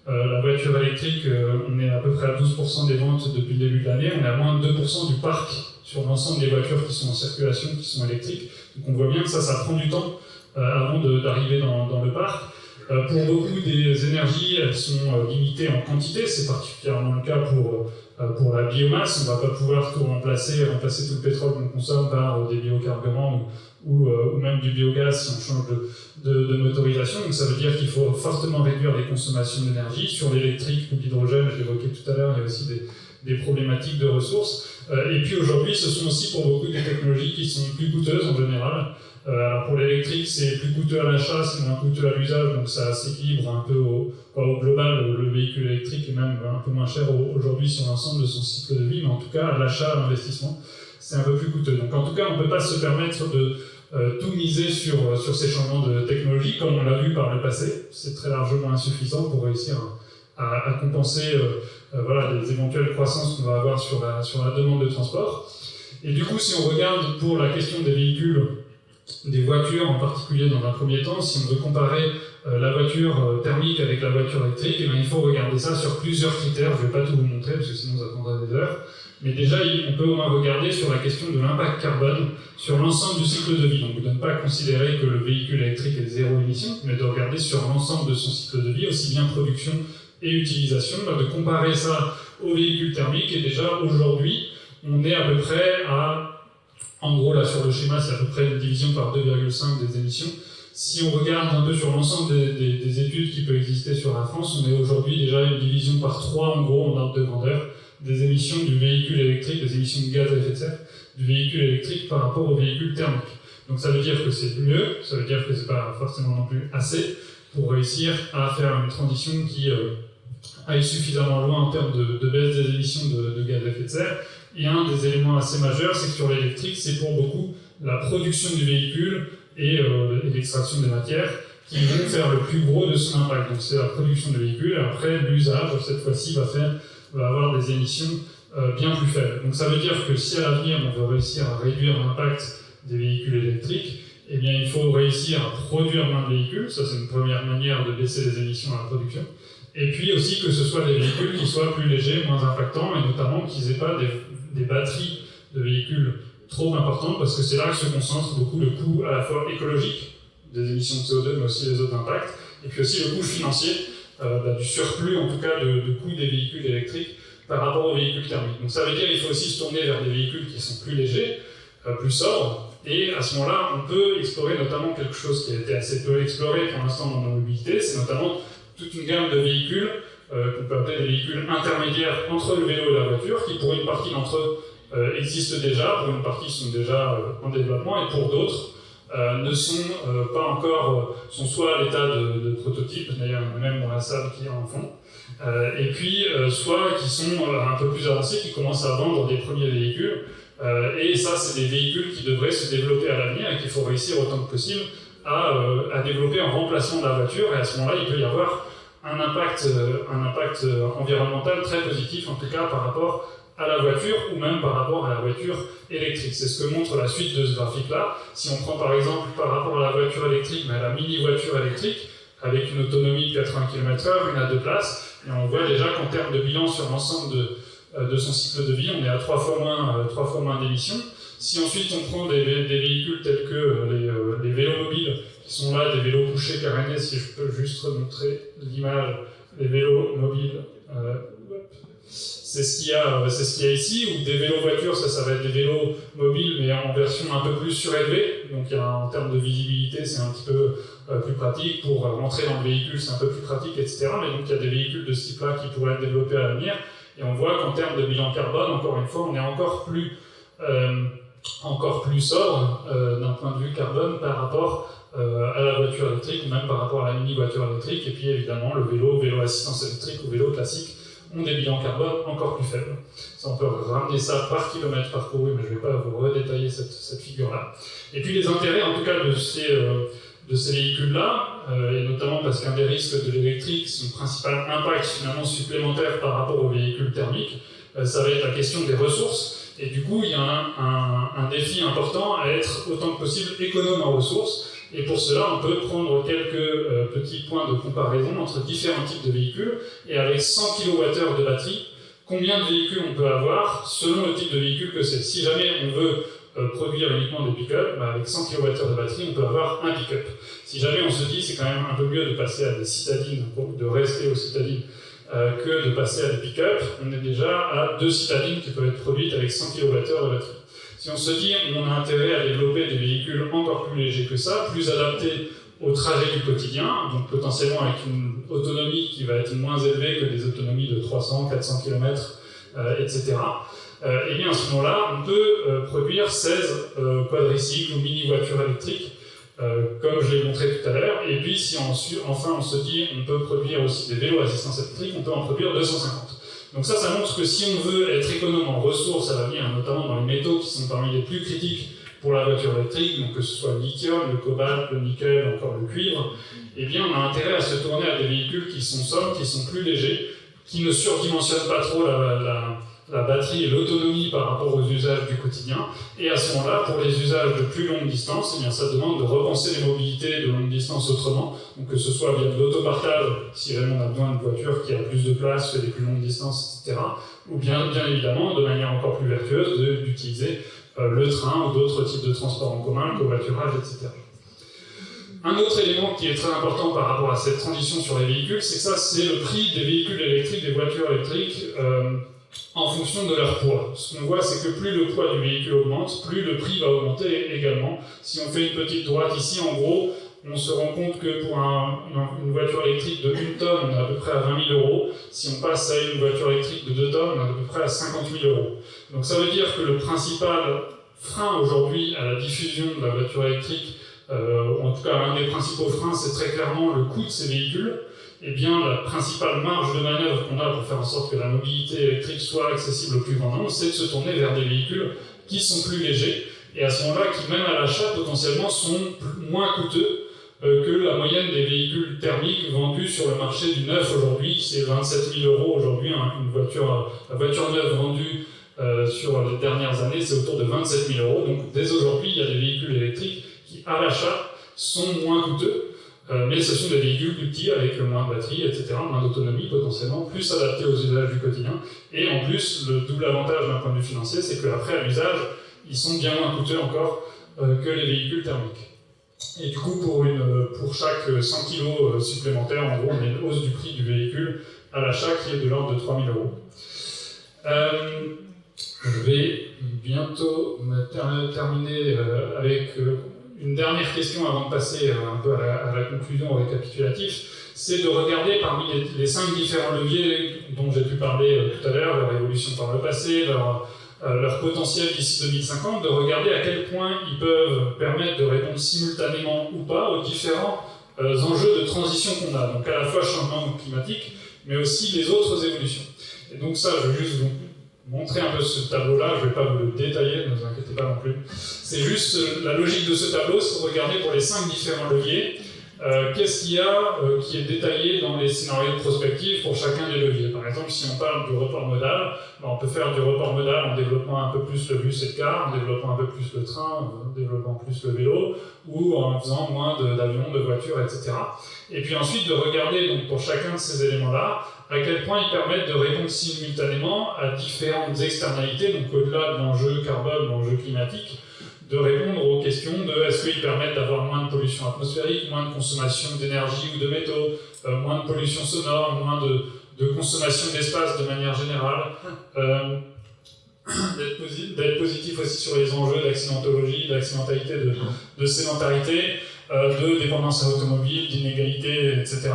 la voiture électrique, on est à peu près à 12% des ventes depuis le début de l'année, on est à moins de 2% du parc sur l'ensemble des voitures qui sont en circulation, qui sont électriques. Donc on voit bien que ça, ça prend du temps euh, avant d'arriver dans, dans, le parc. Euh, pour beaucoup des énergies, elles sont euh, limitées en quantité, c'est particulièrement le cas pour, pour la biomasse. On ne va pas pouvoir tout remplacer, remplacer tout le pétrole qu'on consomme par des biocarburants ou, ou, même du biogaz si on change de, de, de motorisation. Donc ça veut dire qu'il faut fortement réduire les consommations d'énergie. Sur l'électrique ou l'hydrogène, je l'évoquais tout à l'heure, il y a aussi des, des problématiques de ressources. Euh, et puis aujourd'hui, ce sont aussi pour beaucoup des technologies qui sont plus coûteuses en général. Euh, alors pour l'électrique, c'est plus coûteux à l'achat, c'est moins coûteux à l'usage, donc ça s'équilibre un peu au, global. Le véhicule électrique est même un peu moins cher aujourd'hui sur l'ensemble de son cycle de vie, mais en tout cas, à l'achat, à l'investissement, c'est un peu plus coûteux. Donc en tout cas, on ne peut pas se permettre de euh, tout miser sur, sur ces changements de technologie, comme on l'a vu par le passé. C'est très largement insuffisant pour réussir à, compenser euh, voilà, des éventuelles croissances qu'on va avoir sur la, sur la demande de transport. Et du coup, si on regarde pour la question des véhicules, des voitures en particulier dans un premier temps, si on veut comparer euh, la voiture euh, thermique avec la voiture électrique, eh bien, il faut regarder ça sur plusieurs critères. Je ne vais pas tout vous montrer parce que sinon ça prendra des heures. Mais déjà, on peut au moins regarder sur la question de l'impact carbone sur l'ensemble du cycle de vie. Donc, de ne pas considérer que le véhicule électrique est zéro émission, mais de regarder sur l'ensemble de son cycle de vie, aussi bien production et utilisation, bah, de comparer ça aux véhicules thermiques. Et déjà, aujourd'hui, on est à peu près à, en gros, là sur le schéma, c'est à peu près une division par 2,5 des émissions. Si on regarde un peu sur l'ensemble des, des, études qui peuvent exister sur la France, on est aujourd'hui déjà une division par 3, en gros, en ordre de grandeur, des émissions du véhicule électrique, des émissions de gaz à effet de serre du véhicule électrique par rapport au véhicule thermique. Donc ça veut dire que c'est mieux, ça veut dire que c'est pas forcément non plus assez pour réussir à faire une transition qui euh, aille suffisamment loin en termes de, baisse des émissions de, gaz à effet de serre. Et un des éléments assez majeurs, c'est que sur l'électrique, c'est pour beaucoup la production du véhicule et, euh, l'extraction des matières qui vont faire le plus gros de son impact. Donc c'est la production du véhicule, et après l'usage, cette fois-ci, va, va avoir des émissions euh, bien plus faibles. Donc ça veut dire que si à l'avenir on veut réussir à réduire l'impact des véhicules électriques, eh bien il faut réussir à produire moins de véhicules, ça c'est une première manière de baisser les émissions à la production. Et puis aussi que ce soit des véhicules qui soient plus légers, moins impactants, et notamment qu'ils n'aient pas des, batteries de véhicules trop importantes, parce que c'est là que se concentre beaucoup le coût à la fois écologique des émissions de CO2, mais aussi les autres impacts, et puis aussi le coût financier, euh, bah, du surplus en tout cas de, de coût des véhicules électriques par rapport aux véhicules thermiques. Donc ça veut dire qu'il faut aussi se tourner vers des véhicules qui sont plus légers, euh, plus sobres, et à ce moment-là, on peut explorer notamment quelque chose qui a été assez peu exploré pour l'instant dans nos mobilités, c'est notamment toute une gamme de véhicules qu'on peut appeler des véhicules intermédiaires entre le vélo et la voiture, qui pour une partie d'entre eux euh, existent déjà, pour une partie sont déjà euh, en développement, et pour d'autres ne sont pas encore, sont soit à l'état de, prototype, d'ailleurs même dans la salle qui en fond, et puis soit qui sont un peu plus avancés, qui commencent à vendre des premiers véhicules, et ça c'est des véhicules qui devraient se développer à l'avenir et qu'il faut réussir autant que possible à, à, développer en remplacement de la voiture, et à ce moment-là il peut y avoir un impact, euh, un impact euh, environnemental très positif, en tout cas par rapport à la voiture ou même par rapport à la voiture électrique. C'est ce que montre la suite de ce graphique-là. Si on prend par exemple par rapport à la voiture électrique, mais à la mini-voiture électrique, avec une autonomie de 80 km/h, une à deux places, et on voit déjà qu'en termes de bilan sur l'ensemble de, de son cycle de vie, on est à trois fois moins, trois fois moins d'émissions. Si ensuite on prend des, véhicules tels que les, les, vélos mobiles, qui sont là, des vélos couchés carénés, si je peux juste montrer l'image, les vélos mobiles, c'est ce qu'il y, ce qu'il y a ici, ou des vélos voitures, ça, ça va être des vélos mobiles, mais en version un peu plus surélevée. Donc en termes de visibilité, c'est un petit peu euh, plus pratique. Pour rentrer dans le véhicule, c'est un peu plus pratique, etc. Mais donc il y a des véhicules de ce type-là qui pourraient être développés à l'avenir. Et on voit qu'en termes de bilan carbone, encore une fois, on est encore plus, euh, encore plus sobre euh, d'un point de vue carbone par rapport à la voiture électrique, ou même par rapport à la mini-voiture électrique. Et puis évidemment, le vélo, vélo assistance électrique ou vélo classique ont des bilans carbone encore plus faibles. Ça, on peut ramener ça par kilomètre parcouru, mais je ne vais pas vous redétailler cette, cette figure-là. Et puis les intérêts, en tout cas, de ces, euh, ces véhicules-là, euh, et notamment parce qu'un des risques de l'électrique, son principal impact finalement supplémentaire par rapport aux véhicules thermiques, euh, ça va être la question des ressources. Et du coup, il y a un, défi important à être autant que possible économe en ressources, et pour cela, on peut prendre quelques euh, petits points de comparaison entre différents types de véhicules, et avec 100 kWh de batterie, combien de véhicules on peut avoir selon le type de véhicule que c'est? Si jamais on veut euh, produire uniquement des pick-up, bah, avec 100 kWh de batterie, on peut avoir un pick-up. Si jamais on se dit c'est quand même un peu mieux de passer à des citadines, de rester aux citadines, euh, que de passer à des pick-up, on est déjà à deux citadines qui peuvent être produites avec 100 kWh de batterie. Si on se dit on a intérêt à développer des véhicules encore plus légers que ça, plus adaptés au trajet du quotidien, donc potentiellement avec une autonomie qui va être moins élevée que des autonomies de 300, 400 km, etc. et bien à ce moment-là, on peut euh, produire 16 euh, quadricycles ou mini-voitures électriques, euh, comme je l'ai montré tout à l'heure. Et puis si enfin on se dit on peut produire aussi des vélos à assistance électrique, on peut en produire 250. Donc ça, ça montre que si on veut être économe en ressources à l'avenir, notamment dans les métaux qui sont parmi les plus critiques pour la voiture électrique, donc que ce soit le lithium, le cobalt, le nickel, encore le cuivre, eh bien on a intérêt à se tourner à des véhicules qui sont sobres, qui sont plus légers, qui ne surdimensionnent pas trop la, la, la batterie et l'autonomie par rapport aux usages du quotidien. Et à ce moment-là, pour les usages de plus longue distance, eh bien, ça demande de repenser les mobilités de longue distance autrement, donc que ce soit via de l'autopartage, si vraiment on a besoin d'une voiture qui a plus de place, fait des plus longues distances, etc. Ou bien, bien évidemment, de manière encore plus vertueuse, d'utiliser euh, le train ou d'autres types de transports en commun, le covoiturage, etc. Un autre élément qui est très important par rapport à cette transition sur les véhicules, c'est que ça, c'est le prix des véhicules électriques, des voitures électriques, euh, en fonction de leur poids. Ce qu'on voit, c'est que plus le poids du véhicule augmente, plus le prix va augmenter également. Si on fait une petite droite ici, en gros, on se rend compte que pour une voiture électrique de 1 tonne, on est à peu près à 20 000 euros. Si on passe à une voiture électrique de 2 tonnes, on est à peu près à 50 000 euros. Donc ça veut dire que le principal frein aujourd'hui à la diffusion de la voiture électrique, euh, en tout cas l'un des principaux freins, c'est très clairement le coût de ces véhicules eh bien, la principale marge de manœuvre qu'on a pour faire en sorte que la mobilité électrique soit accessible au plus grand nombre, c'est de se tourner vers des véhicules qui sont plus légers, et à ce moment-là, qui même à l'achat, potentiellement, sont moins coûteux euh, que la moyenne des véhicules thermiques vendus sur le marché du neuf aujourd'hui. C'est 27 000 euros aujourd'hui, hein, une voiture, la voiture neuve vendue euh, sur les dernières années, c'est autour de 27 000 euros. Donc dès aujourd'hui, il y a des véhicules électriques qui, à l'achat, sont moins coûteux. Euh, mais ce sont des véhicules plus petits avec moins de batterie, etc., moins d'autonomie potentiellement, plus adaptés aux usages du quotidien. Et en plus, le double avantage d'un point de vue financier, c'est qu'après, à l'usage, ils sont bien moins coûteux encore euh, que les véhicules thermiques. Et du coup, pour, une, pour chaque 100 kg euh, supplémentaires, en gros, on a une hausse du prix du véhicule à l'achat qui est de l'ordre de 3000 euros. je vais bientôt terminer avec une dernière question avant de passer euh, un peu à la, conclusion récapitulatif, c'est de regarder parmi les, cinq différents leviers dont j'ai pu parler euh, tout à l'heure, leur évolution par le passé, leur, euh, potentiel d'ici 2050, de regarder à quel point ils peuvent permettre de répondre simultanément ou pas aux différents enjeux de transition qu'on a, donc à la fois changement climatique, mais aussi les autres évolutions. Et donc ça, je vais juste montrer un peu ce tableau-là, je ne vais pas vous le détailler, ne vous inquiétez pas non plus. C'est juste euh, la logique de ce tableau, c'est de regarder pour les cinq différents leviers, euh, qu'est-ce qu'il y a euh, qui est détaillé dans les scénarios de prospective pour chacun des leviers? Par exemple, si on parle du report modal, ben, on peut faire du report modal en développant un peu plus le bus et le car, en développant un peu plus le train, en développant plus le vélo, ou en faisant moins d'avions, de, voitures, etc. Et puis ensuite de regarder donc, pour chacun de ces éléments-là à quel point ils permettent de répondre simultanément à différentes externalités, donc au-delà de l'enjeu carbone, l'enjeu climatique, de répondre aux questions de est-ce qu'ils permettent d'avoir moins de pollution atmosphérique, moins de consommation d'énergie ou de métaux, euh, moins de pollution sonore, moins de, consommation d'espace de manière générale, euh, d'être positif aussi sur les enjeux d'accidentologie, d'accidentalité, de, sédentarité, euh, de dépendance à l'automobile, d'inégalité, etc.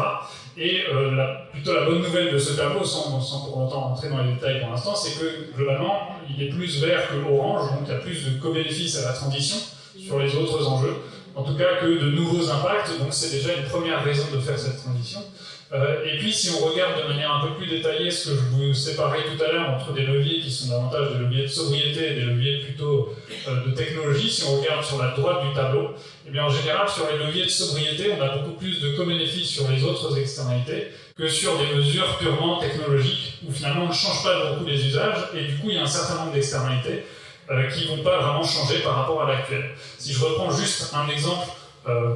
Et la, plutôt la bonne nouvelle de ce tableau, sans, sans pour autant rentrer dans les détails pour l'instant, c'est que globalement, il est plus vert que orange, donc il y a plus de co-bénéfices à la transition sur les autres enjeux, en tout cas que de nouveaux impacts, donc c'est déjà une première raison de faire cette transition. Euh, et puis si on regarde de manière un peu plus détaillée ce que je vous séparais tout à l'heure entre des leviers qui sont davantage des leviers de sobriété et des leviers plutôt euh, de technologie, si on regarde sur la droite du tableau, eh bien en général sur les leviers de sobriété, on a beaucoup plus de co-bénéfices sur les autres externalités que sur des mesures purement technologiques, où finalement on ne change pas beaucoup les usages, et du coup il y a un certain nombre d'externalités euh, qui ne vont pas vraiment changer par rapport à l'actuel. Si je reprends juste un exemple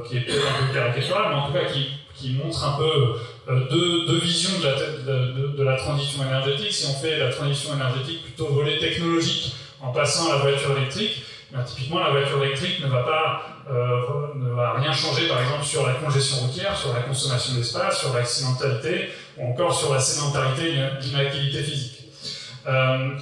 qui est peut-être un peu caricatural, mais en tout cas qui, qui montre un peu deux, deux, visions de la, transition énergétique. Si on fait la transition énergétique plutôt volet technologique en passant à la voiture électrique, ben, typiquement la voiture électrique ne va, pas, euh, ne va rien changer par exemple sur la congestion routière, sur la consommation d'espace, sur l'accidentalité ou encore sur la sédentarité et l'inactivité physique. Euh,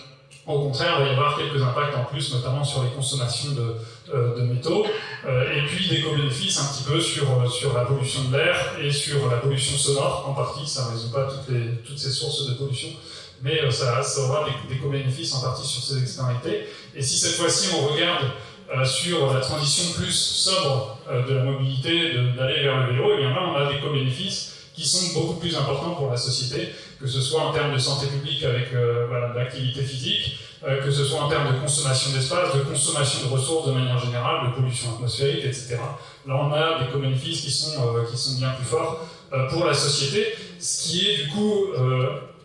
au contraire, il va y avoir quelques impacts en plus, notamment sur les consommations de, euh, de métaux, euh, et puis des co-bénéfices un petit peu sur, euh, sur la pollution de l'air et sur la pollution sonore en partie, ça ne résout pas toutes, les, toutes ces sources de pollution, mais ça, aura des, co-bénéfices en partie sur ces externalités. Et si cette fois-ci on regarde sur la transition plus sobre de la mobilité, d'aller vers le vélo, et eh bien là on a des co-bénéfices qui sont beaucoup plus importants pour la société, que ce soit en termes de santé publique avec voilà, l'activité physique, euh, que ce soit en termes de consommation d'espace, de consommation de ressources de manière générale, de pollution atmosphérique, etc. Là, on a des co-bénéfices qui, sont, euh, qui sont bien plus forts euh, pour la société, ce qui est du coup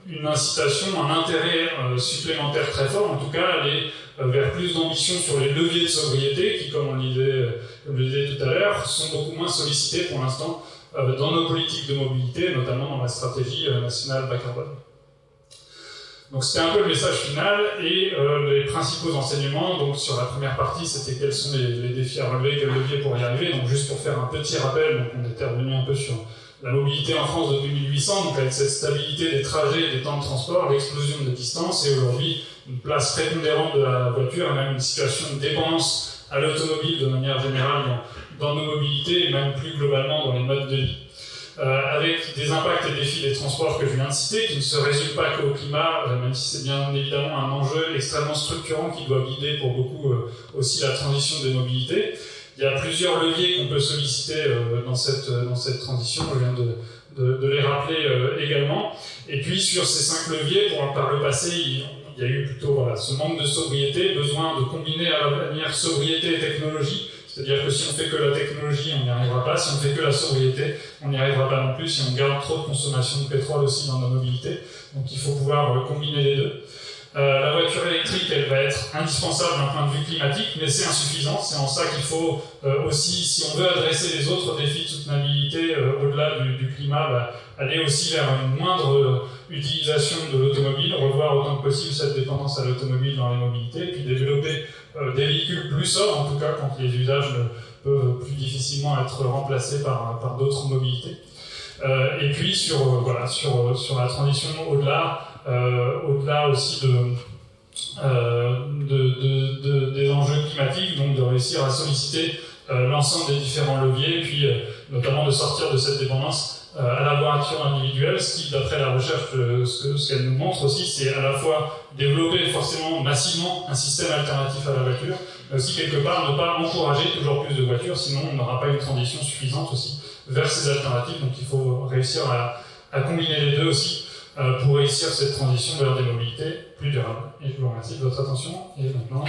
une incitation, un intérêt supplémentaire très fort, en tout cas aller vers plus d'ambition sur les leviers de sobriété qui, comme on le disait, je le disais tout à l'heure, sont beaucoup moins sollicités pour l'instant dans nos politiques de mobilité, notamment dans la stratégie nationale bas carbone. Donc c'était un peu le message final et euh, les principaux enseignements. Donc sur la première partie, c'était quels sont les, défis à relever, quels leviers pour y arriver. Donc juste pour faire un petit rappel, donc on était revenu un peu sur la mobilité en France depuis 1800, donc avec cette stabilité des trajets, des temps de transport, l'explosion de distance et aujourd'hui une place prépondérante de la voiture et même une situation de dépendance à l'automobile de manière générale dans nos mobilités et même plus globalement dans les modes de vie. Euh, avec des impacts et défis des transports que je viens de citer, qui ne se résument pas qu'au climat, euh, même si c'est bien évidemment un enjeu extrêmement structurant qui doit guider pour beaucoup euh, aussi la transition des mobilités. Il y a plusieurs leviers qu'on peut solliciter dans, cette, dans cette transition, je viens de, de, les rappeler également. Et puis sur ces cinq leviers, pour, par le passé, il, y a eu plutôt ce manque de sobriété, besoin de combiner à l'avenir sobriété et technologie, c'est-à-dire que si on fait que la technologie, on n'y arrivera pas. Si on fait que la sobriété, on n'y arrivera pas non plus. Si on garde trop de consommation de pétrole aussi dans nos mobilités. Donc il faut pouvoir euh, combiner les deux. Euh, la voiture électrique, elle va être indispensable d'un point de vue climatique, mais c'est insuffisant. C'est en ça qu'il faut euh, aussi, si on veut adresser les autres défis de soutenabilité au-delà du, climat, bah, aller aussi vers une moindre utilisation de l'automobile, revoir autant que possible cette dépendance à l'automobile dans les mobilités, puis développer euh, des véhicules plus sobres, en tout cas quand les usages peuvent plus difficilement être remplacés par, par d'autres mobilités. Euh, et puis sur, euh, voilà, sur, sur la transition au-delà, au-delà aussi de, de, de, des enjeux climatiques, donc de réussir à solliciter l'ensemble des différents leviers, et puis notamment de sortir de cette dépendance euh, à la voiture individuelle, ce qui, d'après la recherche, euh, ce qu'elle nous montre aussi, c'est à la fois développer forcément massivement un système alternatif à la voiture, mais aussi quelque part ne pas encourager toujours plus de voitures, sinon on n'aura pas une transition suffisante aussi vers ces alternatives. Donc il faut réussir à, combiner les deux aussi euh, pour réussir cette transition vers des mobilités plus durables. Et je vous remercie de votre attention. Et maintenant,